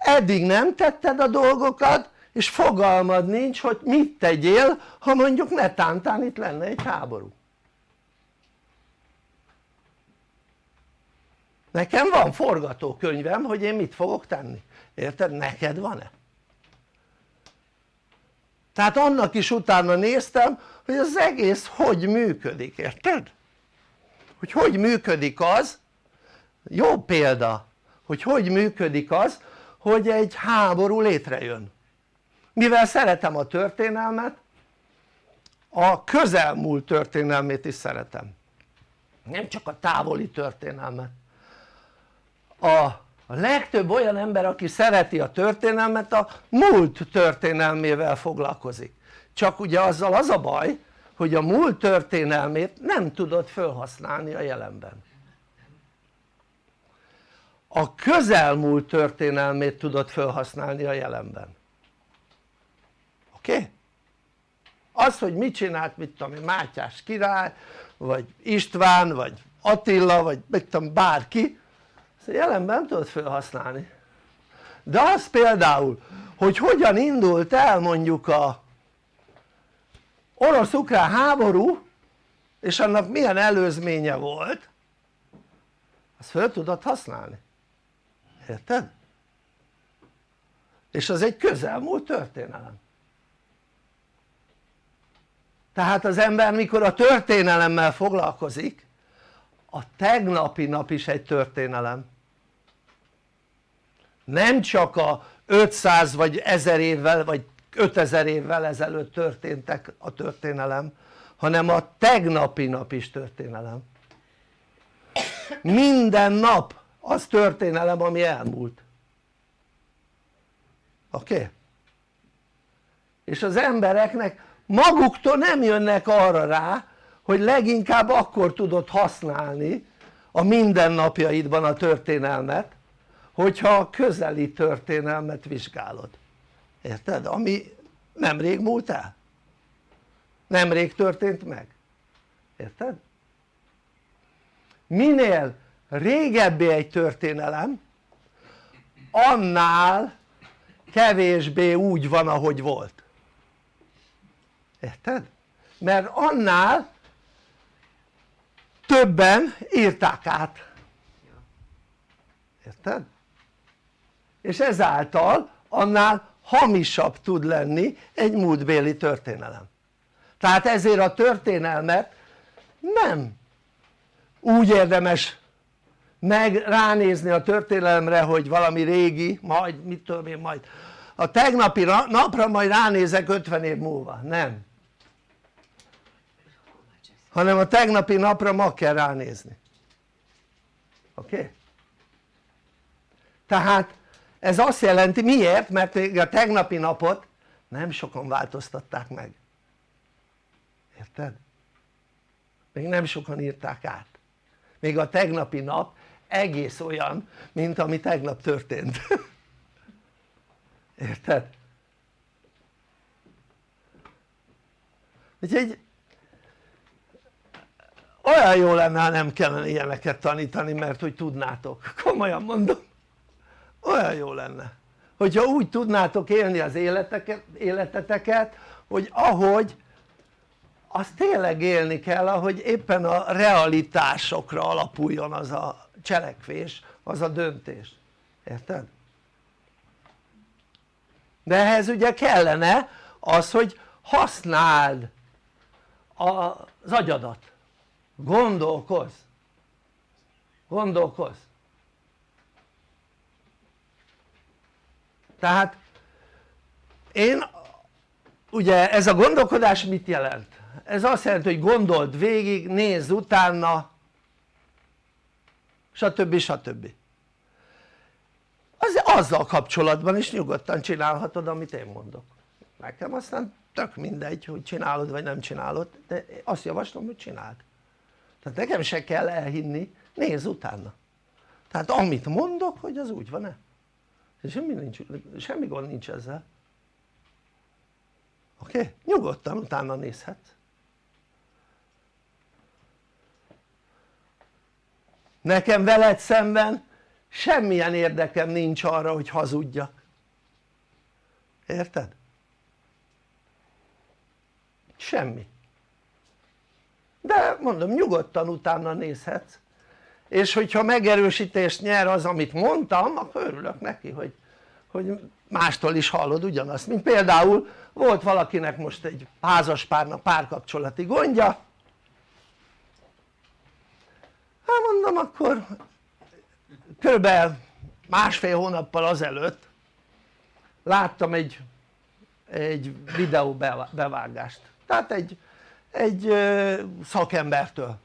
eddig nem tetted a dolgokat és fogalmad nincs hogy mit tegyél ha mondjuk netántán itt lenne egy háború nekem van forgatókönyvem hogy én mit fogok tenni, érted? neked van-e? tehát annak is utána néztem hogy az egész hogy működik, érted? Hogy hogy működik az jó példa hogy hogy működik az hogy egy háború létrejön. Mivel szeretem a történelmet a közelmúlt történelmét is szeretem. Nem csak a távoli történelmet. A, legtöbb olyan ember aki szereti a történelmet a múlt történelmével foglalkozik. Csak ugye azzal az a baj hogy a múlt történelmét nem tudod felhasználni a jelenben. A közelmúlt történelmét tudod felhasználni a jelenben. Oké? Az hogy mit csinált mit tudom Mátyás király vagy István vagy Attila vagy mit tudom bárki ezt jelenben nem tudod felhasználni. De az például hogy hogyan indult el mondjuk a orosz-ukrán háború és annak milyen előzménye volt? Azt fel tudod használni. Érted? és az egy közelmúlt történelem. Tehát az ember mikor a történelemmel foglalkozik a tegnapi nap is egy történelem. Nem csak a 500 vagy 1000 évvel vagy 5000 évvel ezelőtt történtek a történelem hanem a tegnapi nap is történelem minden nap az történelem ami elmúlt oké? Okay? és az embereknek maguktól nem jönnek arra rá hogy leginkább akkor tudod használni a mindennapjaidban a történelmet hogyha a közeli történelmet vizsgálod érted? ami nemrég múlt el nemrég történt meg érted? minél régebbi egy történelem annál kevésbé úgy van ahogy volt érted? mert annál többen írták át érted? és ezáltal annál hamisabb tud lenni egy múltbéli történelem tehát ezért a történelmet nem úgy érdemes meg ránézni a történelemre hogy valami régi majd mit tudom én majd a tegnapi napra majd ránézek 50 év múlva, nem hanem a tegnapi napra ma kell ránézni oké? Okay? tehát ez azt jelenti miért? mert a tegnapi napot nem sokan változtatták meg érted? még nem sokan írták át még a tegnapi nap egész olyan mint ami tegnap történt érted? úgyhogy olyan jó lenne ha nem kellene ilyeneket tanítani mert hogy tudnátok, komolyan mondom olyan jó lenne. Hogyha úgy tudnátok élni az életeket, életeteket hogy ahogy az tényleg élni kell ahogy éppen a realitásokra alapuljon az a cselekvés, az a döntés, érted? de ehhez ugye kellene az hogy használd az agyadat. Gondolkozz. Gondolkozz tehát én ugye ez a gondolkodás mit jelent? ez azt jelenti hogy gondold végig, nézz utána stb. stb. Az, azzal kapcsolatban is nyugodtan csinálhatod amit én mondok nekem aztán tök mindegy hogy csinálod vagy nem csinálod de azt javaslom hogy csináld tehát nekem se kell elhinni, nézz utána tehát amit mondok hogy az úgy van-e semmi, nincs, semmi gond nincs ezzel oké? Okay? nyugodtan utána nézhetsz nekem veled szemben semmilyen érdekem nincs arra hogy hazudjak érted? semmi de mondom nyugodtan utána nézhetsz és hogyha megerősítést nyer az amit mondtam akkor örülök neki hogy, hogy mástól is hallod ugyanazt. Mint például volt valakinek most egy házaspárnak párkapcsolati gondja. Hát mondom akkor körülbelül másfél hónappal azelőtt láttam egy, egy videó bevágást tehát egy, egy szakembertől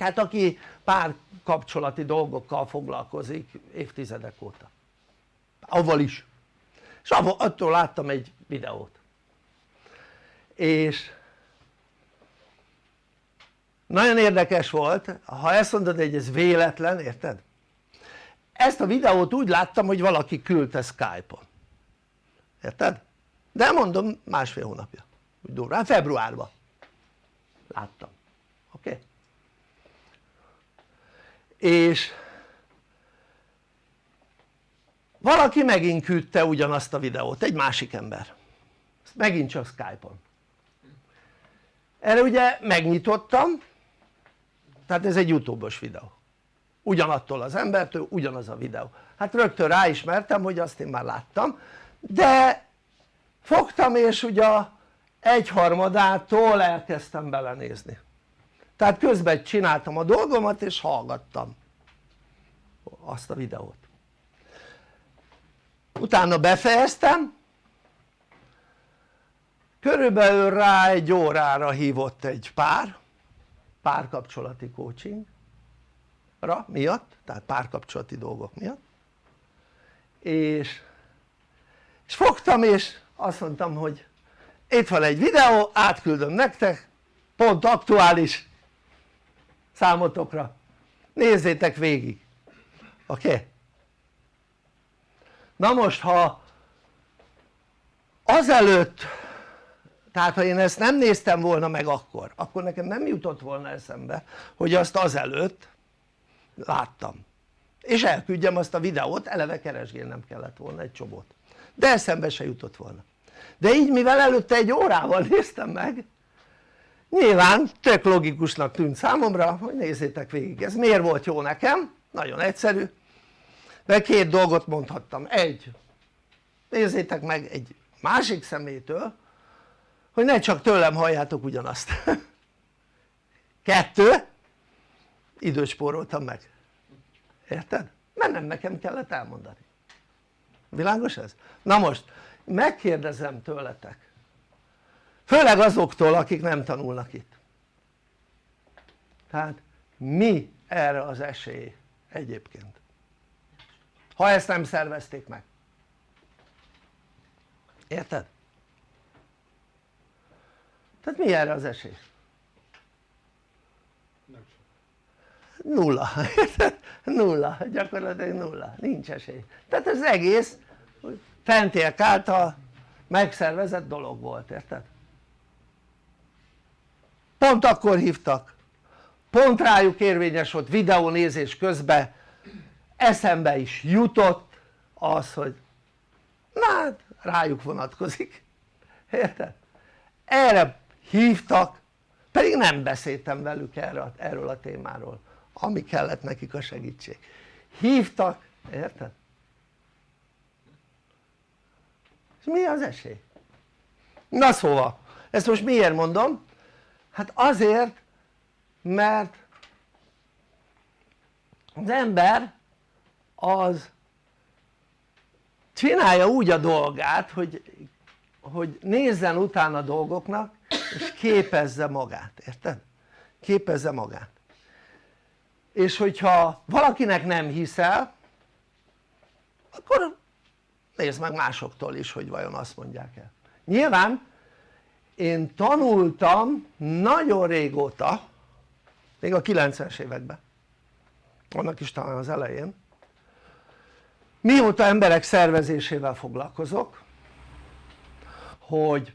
tehát aki párkapcsolati dolgokkal foglalkozik évtizedek óta. Avval is. És attól láttam egy videót. És nagyon érdekes volt ha ezt mondod hogy ez véletlen érted? ezt a videót úgy láttam hogy valaki küldte Skype-on. Érted? de mondom másfél hónapja. Úgy durván, februárban. Láttam, oké? Okay? És valaki megint küldte ugyanazt a videót, egy másik ember. Megint csak Skype-on. Erre ugye megnyitottam tehát ez egy youtube-os videó. Ugyanattól az embertől ugyanaz a videó. Hát rögtön ráismertem hogy azt én már láttam de fogtam és ugye egyharmadától elkezdtem belenézni tehát közben csináltam a dolgomat és hallgattam azt a videót. Utána befejeztem. Körülbelül rá egy órára hívott egy pár párkapcsolati coachingra miatt tehát párkapcsolati dolgok miatt. És, és fogtam és azt mondtam hogy itt van egy videó átküldöm nektek pont aktuális számotokra nézzétek végig oké? Okay? na most ha azelőtt tehát ha én ezt nem néztem volna meg akkor akkor nekem nem jutott volna eszembe hogy azt azelőtt láttam és elküldjem azt a videót eleve keresgélnem kellett volna egy csobot de eszembe se jutott volna de így mivel előtte egy órával néztem meg nyilván tök logikusnak tűnt számomra hogy nézzétek végig ez miért volt jó nekem? nagyon egyszerű mert két dolgot mondhattam, egy nézzétek meg egy másik szemétől hogy ne csak tőlem halljátok ugyanazt kettő időt spóroltam meg érted? mert nem nekem kellett elmondani világos ez? na most megkérdezem tőletek főleg azoktól akik nem tanulnak itt. Tehát mi erre az esély egyébként? Ha ezt nem szervezték meg. Érted? tehát mi erre az esély? nulla, nulla, gyakorlatilag nulla, nincs esély. Tehát ez egész fentiek által megszervezett dolog volt, érted? Pont akkor hívtak pont rájuk érvényes volt videónézés közben eszembe is jutott az hogy na hát rájuk vonatkozik érted? erre hívtak pedig nem beszéltem velük erről, a témáról ami kellett nekik a segítség hívtak, érted? és mi az esély? na szóval ezt most miért mondom? Hát azért mert az ember az csinálja úgy a dolgát hogy, hogy nézzen utána dolgoknak és képezze magát, érted? képezze magát és hogyha valakinek nem hiszel akkor nézd meg másoktól is hogy vajon azt mondják el nyilván én tanultam nagyon régóta még a 90-es években annak is talán az elején mióta emberek szervezésével foglalkozok hogy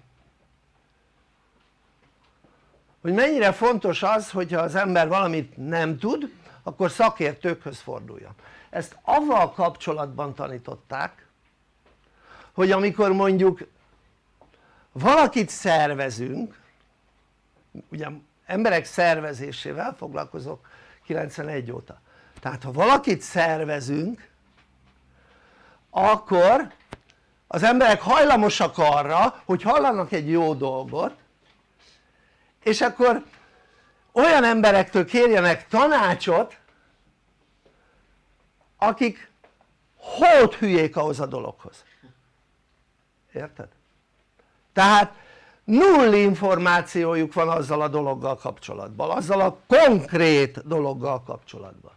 hogy mennyire fontos az hogyha az ember valamit nem tud akkor szakértőkhöz forduljon. Ezt avval kapcsolatban tanították hogy amikor mondjuk valakit szervezünk ugye emberek szervezésével foglalkozok 91 óta tehát ha valakit szervezünk akkor az emberek hajlamosak arra hogy hallanak egy jó dolgot és akkor olyan emberektől kérjenek tanácsot akik hót hülyék ahhoz a dologhoz érted? Tehát null információjuk van azzal a dologgal kapcsolatban, azzal a konkrét dologgal kapcsolatban.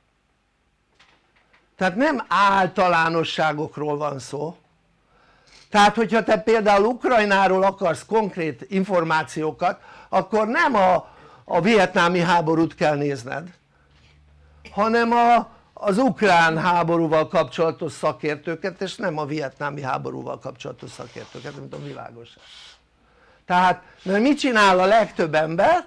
Tehát nem általánosságokról van szó. Tehát hogyha te például Ukrajnáról akarsz konkrét információkat akkor nem a, a vietnámi háborút kell nézned hanem a, az ukrán háborúval kapcsolatos szakértőket és nem a vietnámi háborúval kapcsolatos szakértőket, nem tudom világos. Tehát mert mit csinál a legtöbb ember?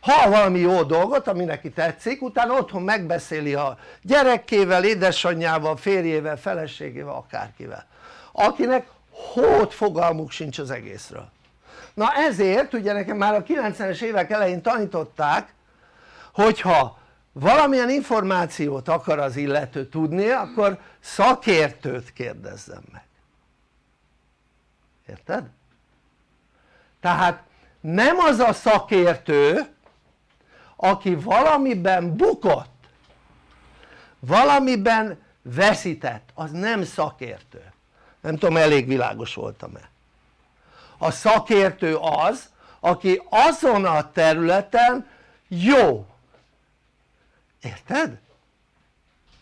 ha valami jó dolgot ami neki tetszik utána otthon megbeszéli a gyerekével, édesanyjával, férjével, feleségével, akárkivel. Akinek hót fogalmuk sincs az egészről. Na ezért ugye nekem már a 90-es évek elején tanították hogyha valamilyen információt akar az illető tudni akkor szakértőt kérdezzem meg. Érted? tehát nem az a szakértő aki valamiben bukott valamiben veszített az nem szakértő. Nem tudom elég világos voltam-e. A szakértő az aki azon a területen jó érted?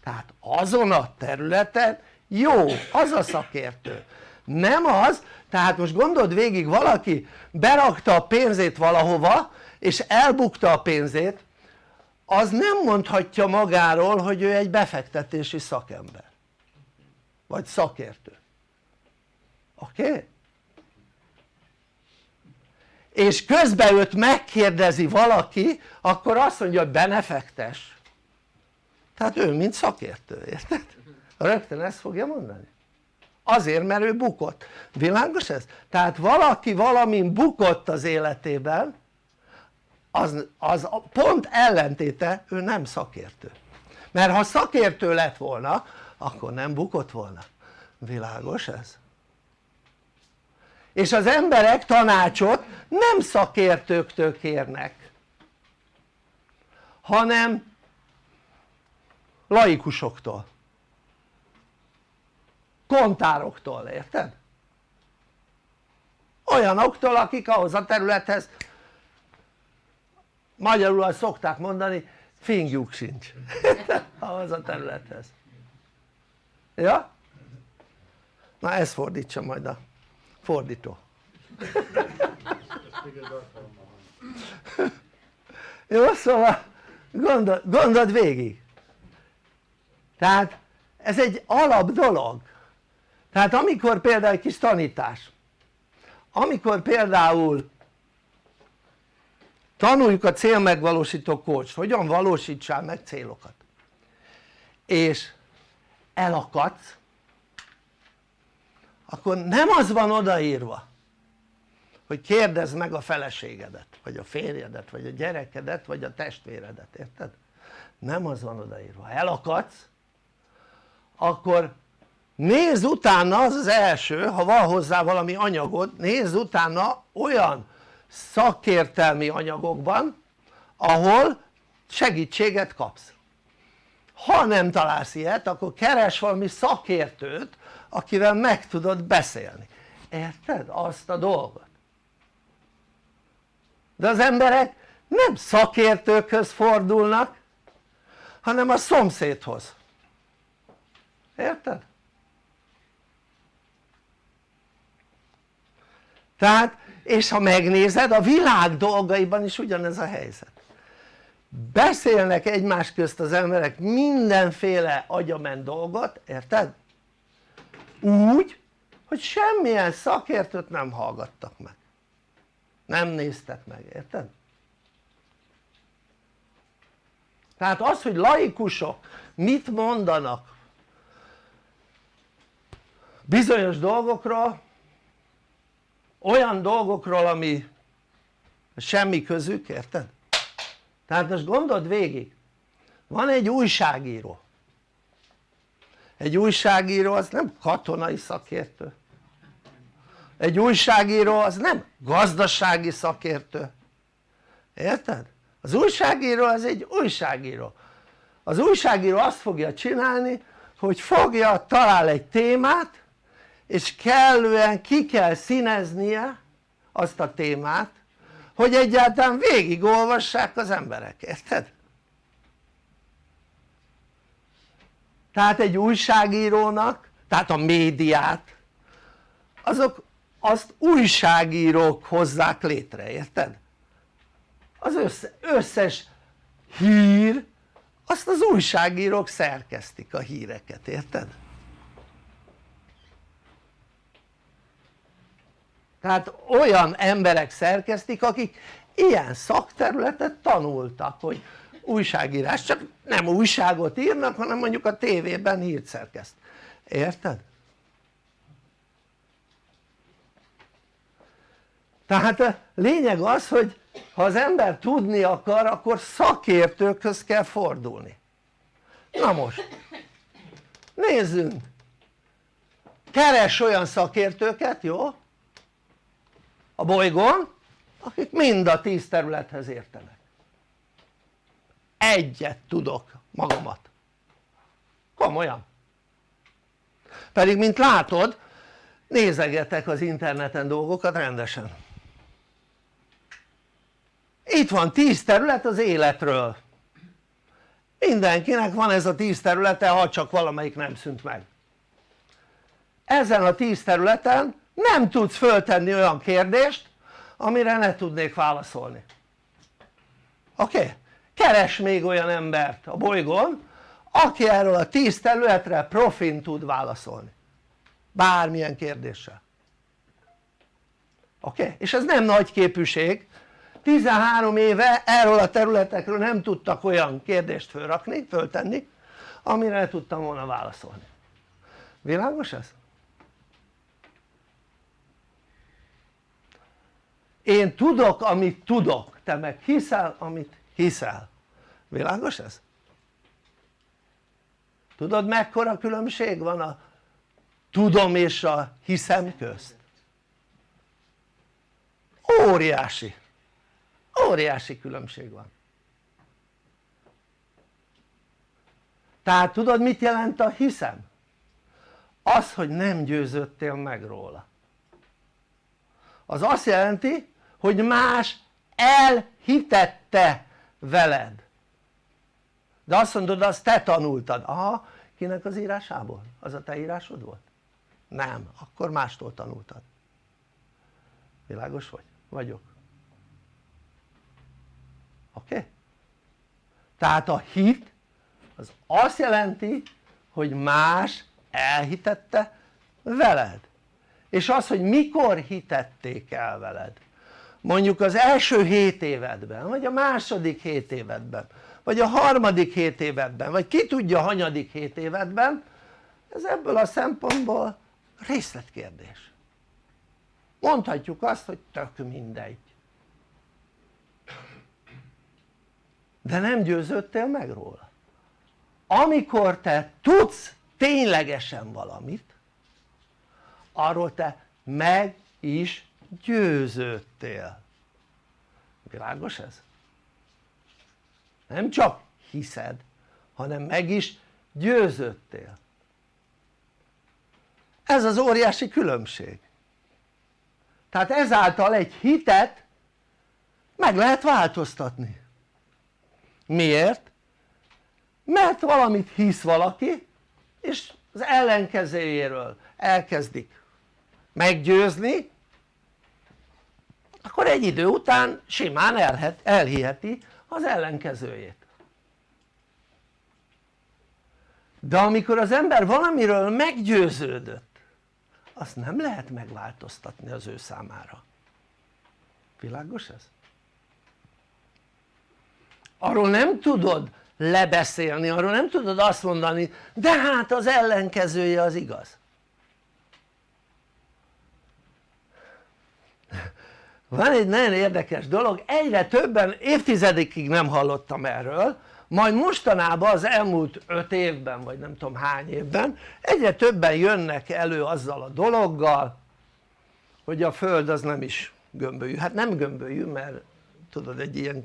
tehát azon a területen jó, az a szakértő nem az, tehát most gondold végig valaki berakta a pénzét valahova és elbukta a pénzét az nem mondhatja magáról hogy ő egy befektetési szakember vagy szakértő oké? Okay? és közben őt megkérdezi valaki akkor azt mondja hogy benefektes tehát ő mint szakértő, érted? rögtön ezt fogja mondani azért mert ő bukott, világos ez? tehát valaki valamin bukott az életében az, az pont ellentéte ő nem szakértő mert ha szakértő lett volna akkor nem bukott volna, világos ez? és az emberek tanácsot nem szakértőktől kérnek hanem laikusoktól. Kontároktól, érted? olyanoktól akik ahhoz a területhez magyarul azt szokták mondani fingjuk sincs. Ahhoz a területhez. Ja? na ezt fordítsa majd a fordító. Jó szóval gondol, gondold végig tehát ez egy alap dolog tehát amikor például egy kis tanítás amikor például tanuljuk a célmegvalósító coach hogyan valósítsál meg célokat és elakadsz akkor nem az van odaírva hogy kérdezd meg a feleségedet vagy a férjedet vagy a gyerekedet vagy a testvéredet, érted? nem az van odaírva, elakadsz akkor nézz utána az az első ha van hozzá valami anyagod nézz utána olyan szakértelmi anyagokban ahol segítséget kapsz. Ha nem találsz ilyet akkor keres valami szakértőt akivel meg tudod beszélni. Érted? azt a dolgot? De az emberek nem szakértőkhöz fordulnak hanem a szomszédhoz érted? tehát és ha megnézed a világ dolgaiban is ugyanez a helyzet beszélnek egymás közt az emberek mindenféle agyament dolgot, érted? úgy hogy semmilyen szakértőt nem hallgattak meg nem néztek meg, érted? tehát az hogy laikusok mit mondanak bizonyos dolgokról olyan dolgokról ami semmi közük, érted? tehát most gondold végig. Van egy újságíró. Egy újságíró az nem katonai szakértő. Egy újságíró az nem gazdasági szakértő. Érted? az újságíró az egy újságíró. Az újságíró azt fogja csinálni hogy fogja, talál egy témát és kellően ki kell színeznie azt a témát hogy egyáltalán végigolvassák az emberek, érted? tehát egy újságírónak, tehát a médiát azok azt újságírók hozzák létre, érted? az össze, összes hír azt az újságírók szerkesztik a híreket, érted? Tehát olyan emberek szerkesztik akik ilyen szakterületet tanultak hogy újságírás, csak nem újságot írnak hanem mondjuk a tévében hírt szerkeszt, érted? tehát a lényeg az hogy ha az ember tudni akar akkor szakértőkhöz kell fordulni. Na most nézzünk. Keres olyan szakértőket jó a bolygón akik mind a tíz területhez értenek. Egyet tudok magamat. Komolyan. Pedig mint látod nézegetek az interneten dolgokat rendesen. Itt van tíz terület az életről. Mindenkinek van ez a tíz területe ha csak valamelyik nem szűnt meg. Ezen a tíz területen nem tudsz föltenni olyan kérdést amire ne tudnék válaszolni oké? Okay? keres még olyan embert a bolygón aki erről a tíz területre profin tud válaszolni bármilyen kérdéssel oké? Okay? és ez nem nagy képűség 13 éve erről a területekről nem tudtak olyan kérdést fölrakni, föltenni amire tudtam volna válaszolni világos ez? Én tudok amit tudok te meg hiszel amit hiszel világos ez? tudod mekkora különbség van a tudom és a hiszem közt? óriási óriási különbség van tehát tudod mit jelent a hiszem? az hogy nem győződtél meg róla az azt jelenti hogy más elhitette veled de azt mondod azt te tanultad, aha kinek az írásából? az a te írásod volt? nem, akkor mástól tanultad világos vagy? vagyok oké? Okay? tehát a hit az azt jelenti hogy más elhitette veled és az hogy mikor hitették el veled mondjuk az első 7 évedben vagy a második 7 évedben vagy a harmadik 7 évedben vagy ki tudja hanyadik 7 évedben ez ebből a szempontból részletkérdés. Mondhatjuk azt hogy tök mindegy. De nem győződtél meg róla. Amikor te tudsz ténylegesen valamit arról te meg is győződtél világos ez? nem csak hiszed hanem meg is győződtél ez az óriási különbség tehát ezáltal egy hitet meg lehet változtatni miért? mert valamit hisz valaki és az ellenkezőjéről elkezdik meggyőzni akkor egy idő után simán elhet, elhiheti az ellenkezőjét. De amikor az ember valamiről meggyőződött azt nem lehet megváltoztatni az ő számára. Világos ez? arról nem tudod lebeszélni, arról nem tudod azt mondani de hát az ellenkezője az igaz van egy nagyon érdekes dolog, egyre többen, évtizedekig nem hallottam erről majd mostanában az elmúlt öt évben vagy nem tudom hány évben egyre többen jönnek elő azzal a dologgal hogy a föld az nem is gömbölyű, hát nem gömbölyű mert tudod egy ilyen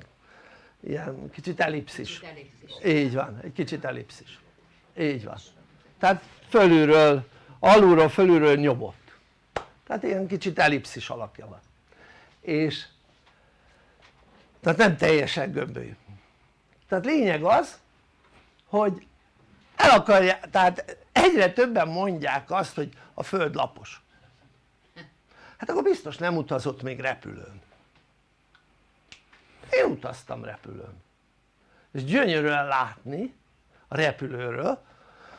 ilyen kicsit ellipszis. kicsit ellipszis így van, egy kicsit ellipszis így van. Tehát fölülről, alulról fölülről nyomott. Tehát ilyen kicsit ellipszis alakja van és tehát nem teljesen gömbölyű. Tehát lényeg az hogy el akarja, tehát egyre többen mondják azt hogy a föld lapos. Hát akkor biztos nem utazott még repülőn. Én utaztam repülőn. És gyönyörűen látni a repülőről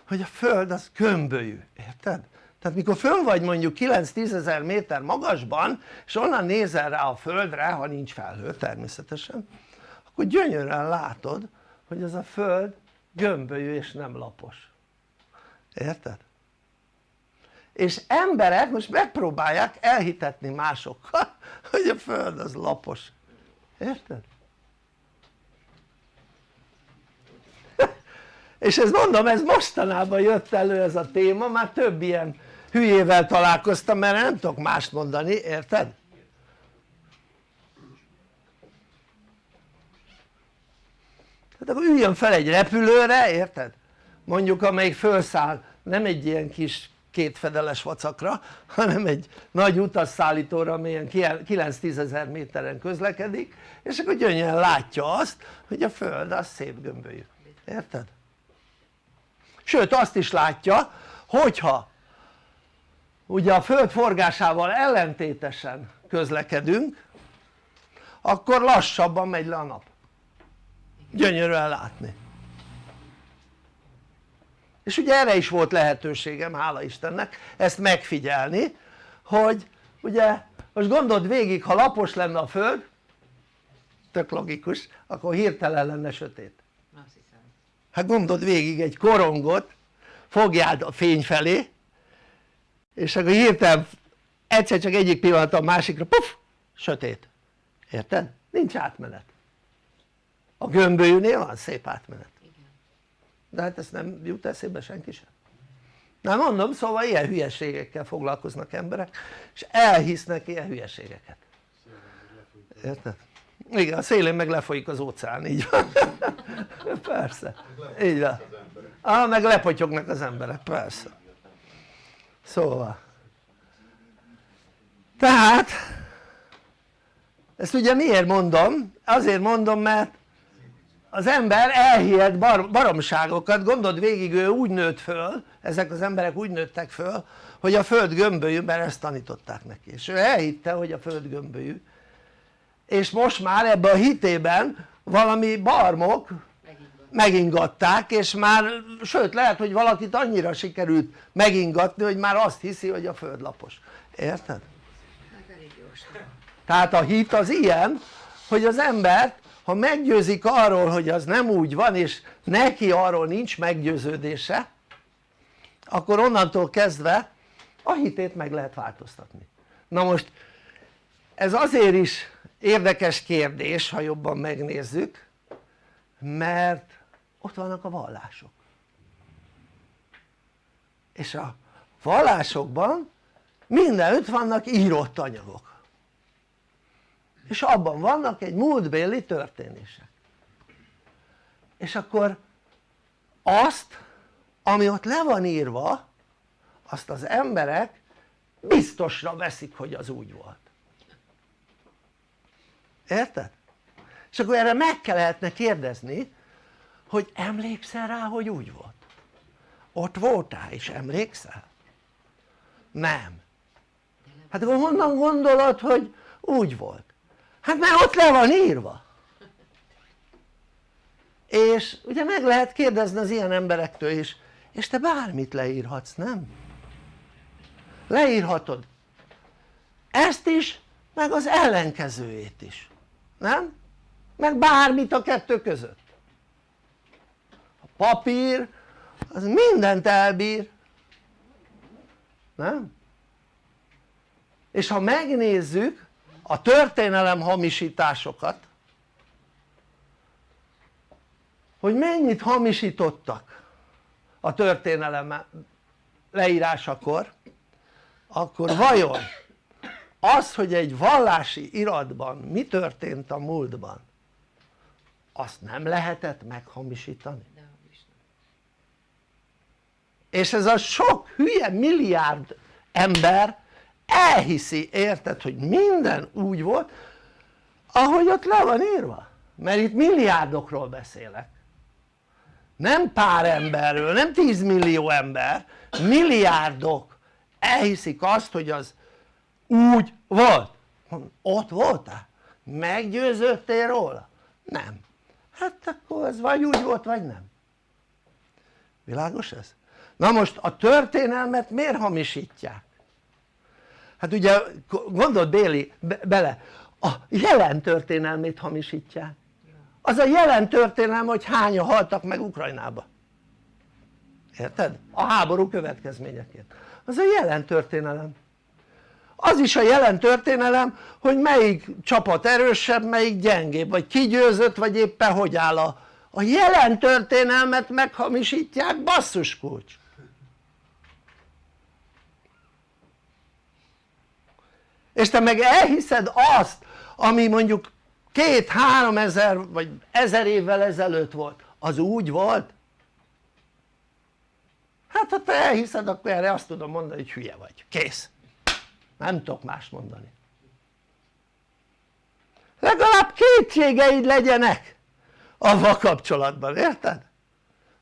hogy a föld az gömbölyű, érted? Tehát mikor fönn vagy mondjuk 9-10 ezer méter magasban és onnan nézel rá a földre ha nincs felhő természetesen akkor gyönyörűen látod hogy az a föld gömbölyű és nem lapos érted? és emberek most megpróbálják elhitetni másokkal hogy a föld az lapos érted? és ez mondom ez mostanában jött elő ez a téma már több ilyen hülyével találkoztam mert nem tudok mást mondani érted? tehát akkor üljön fel egy repülőre érted? mondjuk amelyik felszáll nem egy ilyen kis kétfedeles vacakra hanem egy nagy utasszállítóra amilyen 9-10 ezer méteren közlekedik és akkor gyönyörűen látja azt hogy a föld az szép gömbölyű, érted? sőt azt is látja hogyha ugye a föld forgásával ellentétesen közlekedünk akkor lassabban megy le a nap. Gyönyörűen látni. És ugye erre is volt lehetőségem hála Istennek ezt megfigyelni hogy ugye most gondold végig ha lapos lenne a föld tök logikus akkor hirtelen lenne sötét. Hát gondold végig egy korongot fogjád a fény felé és akkor hirtelen egyszer csak egyik pillanat a másikra puf sötét. Érted? nincs átmenet. A gömbölyűnél van szép átmenet. De hát ezt nem jut eszébe senki sem. Nem mondom szóval ilyen hülyeségekkel foglalkoznak emberek és elhisznek ilyen hülyeségeket. Érted? igen a szélén meg lefolyik az óceán így van. Persze. Így van. Ah, meg lepotyognak az emberek persze szóval. Tehát ezt ugye miért mondom? azért mondom mert az ember elhihet bar baromságokat, gondold végig ő úgy nőtt föl, ezek az emberek úgy nőttek föl hogy a föld gömbölyű, mert ezt tanították neki. És ő elhitte hogy a föld gömbölyű. És most már ebben a hitében valami barmok megingatták és már sőt lehet hogy valakit annyira sikerült megingatni hogy már azt hiszi hogy a föld lapos, érted? tehát a hit az ilyen hogy az embert ha meggyőzik arról hogy az nem úgy van és neki arról nincs meggyőződése akkor onnantól kezdve a hitét meg lehet változtatni na most ez azért is érdekes kérdés ha jobban megnézzük mert ott vannak a vallások. És a vallásokban mindenütt vannak írott anyagok. És abban vannak egy múltbéli történések. És akkor azt ami ott le van írva azt az emberek biztosra veszik hogy az úgy volt. Érted? és akkor erre meg lehetne kérdezni hogy emlékszel rá hogy úgy volt? ott voltál és emlékszel? nem hát akkor honnan gondolod hogy úgy volt? hát mert ott le van írva és ugye meg lehet kérdezni az ilyen emberektől is és te bármit leírhatsz nem? leírhatod ezt is meg az ellenkezőjét is nem? meg bármit a kettő között papír az mindent elbír nem? és ha megnézzük a történelem hamisításokat hogy mennyit hamisítottak a történelem leírásakor akkor vajon az hogy egy vallási iratban mi történt a múltban azt nem lehetett meghamisítani? És ez a sok hülye milliárd ember elhiszi, érted, hogy minden úgy volt ahogy ott le van írva mert itt milliárdokról beszélek nem pár emberről, nem 10 millió ember, milliárdok elhiszik azt hogy az úgy volt ott voltál? meggyőződtél róla? nem hát akkor ez vagy úgy volt vagy nem világos ez? Na most a történelmet miért hamisítják? hát ugye gondold Béli be, bele a jelen történelmét hamisítják az a jelen történelem hogy hányan haltak meg Ukrajnába. Érted? a háború következményeként. Az a jelen történelem. Az is a jelen történelem hogy melyik csapat erősebb melyik gyengébb vagy kigyőzött vagy éppen hogy áll a, a jelen történelmet meghamisítják basszus és te meg elhiszed azt ami mondjuk két-három ezer vagy ezer évvel ezelőtt volt. Az úgy volt? hát ha te elhiszed akkor erre azt tudom mondani hogy hülye vagy, kész. Nem tudok más mondani. Legalább kétségeid legyenek avval kapcsolatban, érted?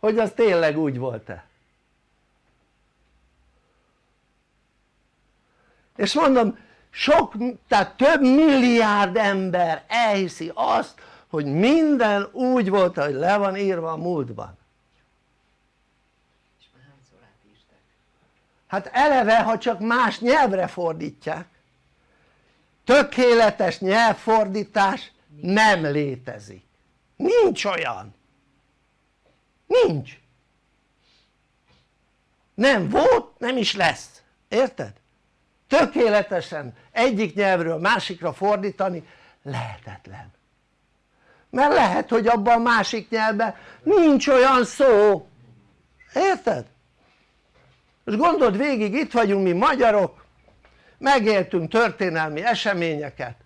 hogy az tényleg úgy volt-e. És mondom sok, tehát több milliárd ember elhiszi azt hogy minden úgy volt ahogy le van írva a múltban. Hát eleve ha csak más nyelvre fordítják. Tökéletes nyelvfordítás nem létezik. Nincs olyan. Nincs. Nem volt nem is lesz. Érted? Tökéletesen egyik nyelvről másikra fordítani lehetetlen. Mert lehet hogy abban a másik nyelvben nincs olyan szó. Érted? most gondold végig itt vagyunk mi magyarok megéltünk történelmi eseményeket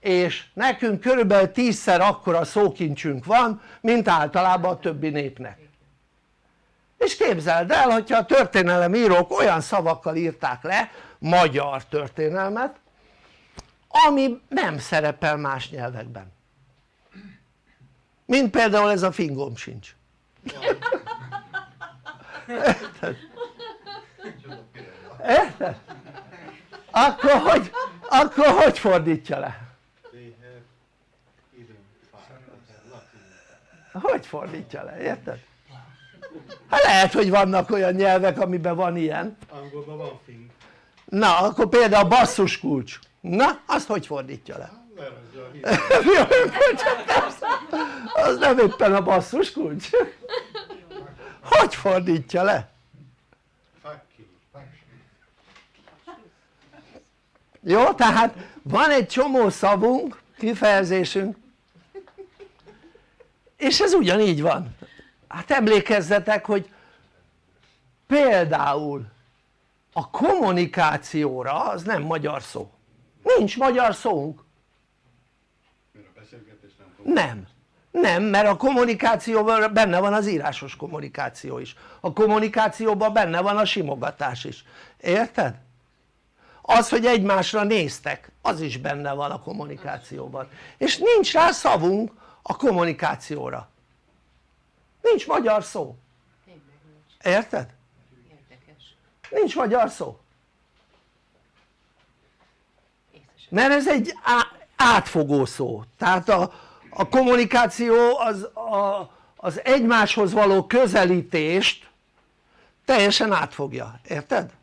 és nekünk körülbelül tízszer akkora szókincsünk van mint általában a többi népnek. És képzeld el hogyha a történelemírók olyan szavakkal írták le magyar történelmet ami nem szerepel más nyelvekben mint például ez a fingom sincs érted? érted? akkor hogy, akkor hogy fordítja le? hogy fordítja le, érted? hát lehet hogy vannak olyan nyelvek amiben van ilyen angolban van fing na akkor például a basszus kulcs. Na azt hogy fordítja le? az nem éppen a basszus kulcs. Hogy fordítja le? jó tehát van egy csomó szavunk kifejezésünk. És ez ugyanígy van. Hát emlékezzetek hogy például a kommunikációra az nem magyar szó. Nincs magyar szónk. Nem nem. Mert a kommunikációban benne van az írásos kommunikáció is. A kommunikációban benne van a simogatás is. Érted? az hogy egymásra néztek az is benne van a kommunikációban. És nincs rá szavunk a kommunikációra. Nincs magyar szó. Érted? Nincs magyar szó. Mert ez egy átfogó szó. Tehát a, a kommunikáció az, a, az egymáshoz való közelítést teljesen átfogja, érted?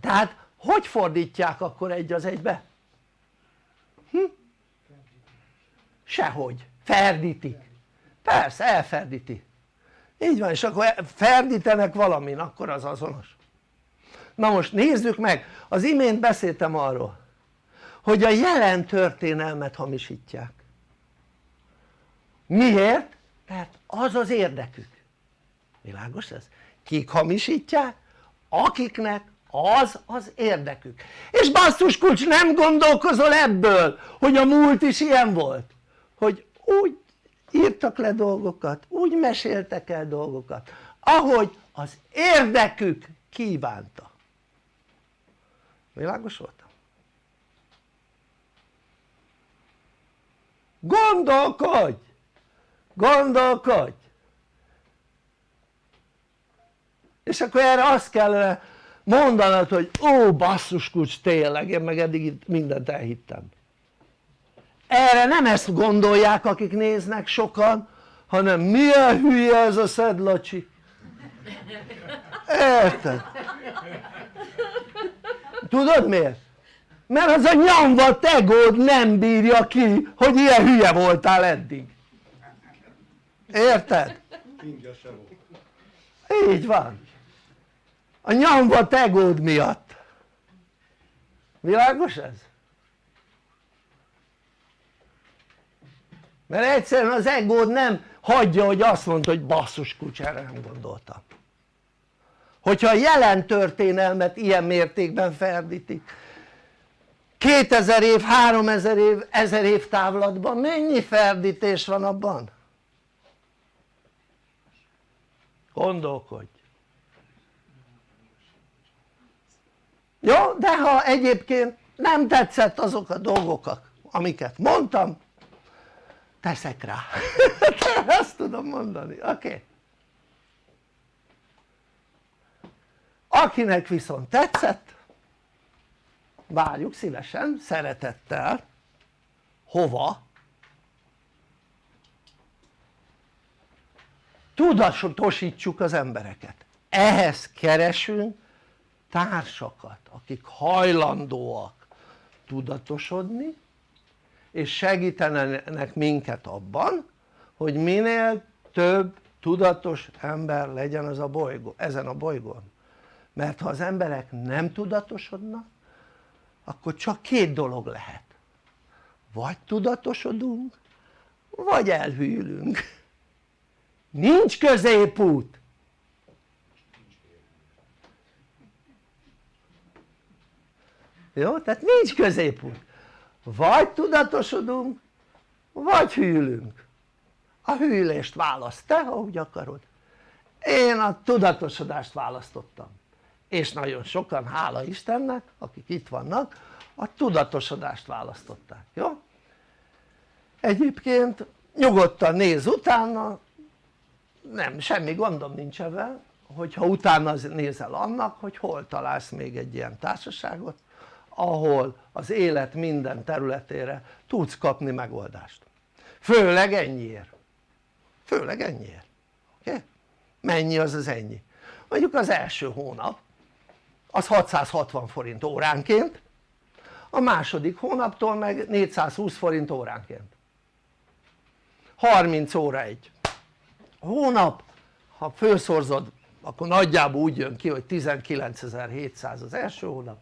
tehát hogy fordítják akkor egy az egybe? Hm? sehogy, ferdítik. Persze elferdíti így van és akkor ferdítenek valamin akkor az azonos na most nézzük meg az imént beszéltem arról hogy a jelen történelmet hamisítják miért? mert az az érdekük világos ez? kik hamisítják? akiknek az az érdekük és basszus kulcs nem gondolkozol ebből hogy a múlt is ilyen volt hogy úgy írtak le dolgokat úgy meséltek el dolgokat ahogy az érdekük kívánta világos voltam? gondolkodj! gondolkodj! és akkor erre azt kellene mondanod hogy ó basszus kulcs tényleg én meg eddig mindent elhittem erre nem ezt gondolják akik néznek sokan hanem milyen hülye ez a szedlacsi érted? tudod miért? mert az a nyomva tegód nem bírja ki hogy ilyen hülye voltál eddig érted? így van a nyomva tegód miatt világos ez? Mert egyszerűen az egód nem hagyja hogy azt mondta hogy basszus kucsára nem gondoltam hogyha a jelen történelmet ilyen mértékben ferdítik 2000 év, 3000 év, 1000 év távlatban mennyi ferdítés van abban? gondolkodj jó? de ha egyébként nem tetszett azok a dolgok amiket mondtam teszek rá azt tudom mondani, oké? Okay. akinek viszont tetszett várjuk szívesen, szeretettel hova? tudatosítsuk az embereket ehhez keresünk társakat akik hajlandóak tudatosodni és segítenek minket abban hogy minél több tudatos ember legyen az a bolygó, ezen a bolygón. Mert ha az emberek nem tudatosodnak akkor csak két dolog lehet. Vagy tudatosodunk vagy elhűlünk. Nincs középút! Jó? tehát nincs középút vagy tudatosodunk vagy hűlünk. A hűlést választ te ahogy akarod. Én a tudatosodást választottam. És nagyon sokan hála Istennek akik itt vannak a tudatosodást választották, jó? egyébként nyugodtan néz utána nem, semmi gondom nincs ebben hogyha utána nézel annak hogy hol találsz még egy ilyen társaságot ahol az élet minden területére tudsz kapni megoldást. Főleg ennyiért. Főleg ennyiért. Oké? Mennyi az az ennyi? mondjuk az első hónap az 660 forint óránként a második hónaptól meg 420 forint óránként. 30 óra egy hónap ha felszorzod akkor nagyjából úgy jön ki hogy 19.700 az első hónap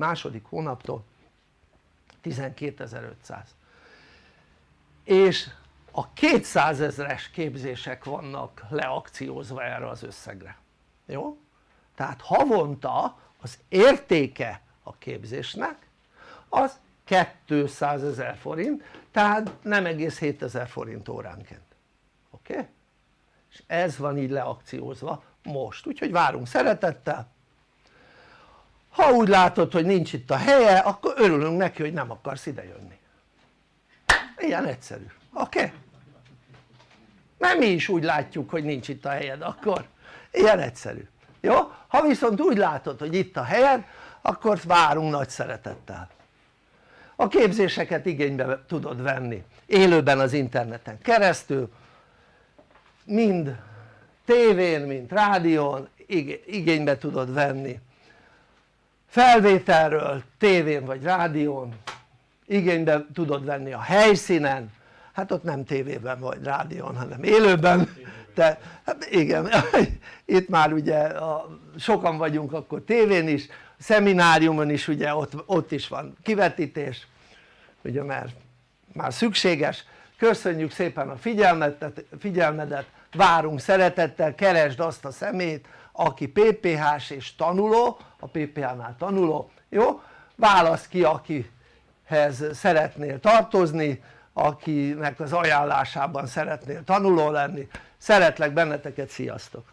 második hónaptól 12.500 és a 200 ezeres képzések vannak leakciózva erre az összegre jó? tehát havonta az értéke a képzésnek az 200 ezer forint tehát nem egész 7000 forint óránként oké? Okay? és ez van így leakciózva most úgyhogy várunk szeretettel ha úgy látod hogy nincs itt a helye akkor örülünk neki hogy nem akarsz ide jönni ilyen egyszerű, oké? Okay? mert mi is úgy látjuk hogy nincs itt a helyed akkor ilyen egyszerű, jó? ha viszont úgy látod hogy itt a helyed akkor várunk nagy szeretettel a képzéseket igénybe tudod venni élőben az interneten keresztül mind tévén, mind rádión igénybe tudod venni felvételről tévén vagy rádión igénybe tudod venni a helyszínen. Hát ott nem tévében vagy rádión hanem élőben. De hát igen itt már ugye a, sokan vagyunk akkor tévén is szemináriumon is ugye ott, ott is van kivetítés ugye mert már szükséges. Köszönjük szépen a figyelmedet, figyelmedet várunk szeretettel keresd azt a szemét aki PPH-s és tanuló a PPH-nál tanuló jó? válasz ki akihez szeretnél tartozni akinek az ajánlásában szeretnél tanuló lenni szeretlek benneteket sziasztok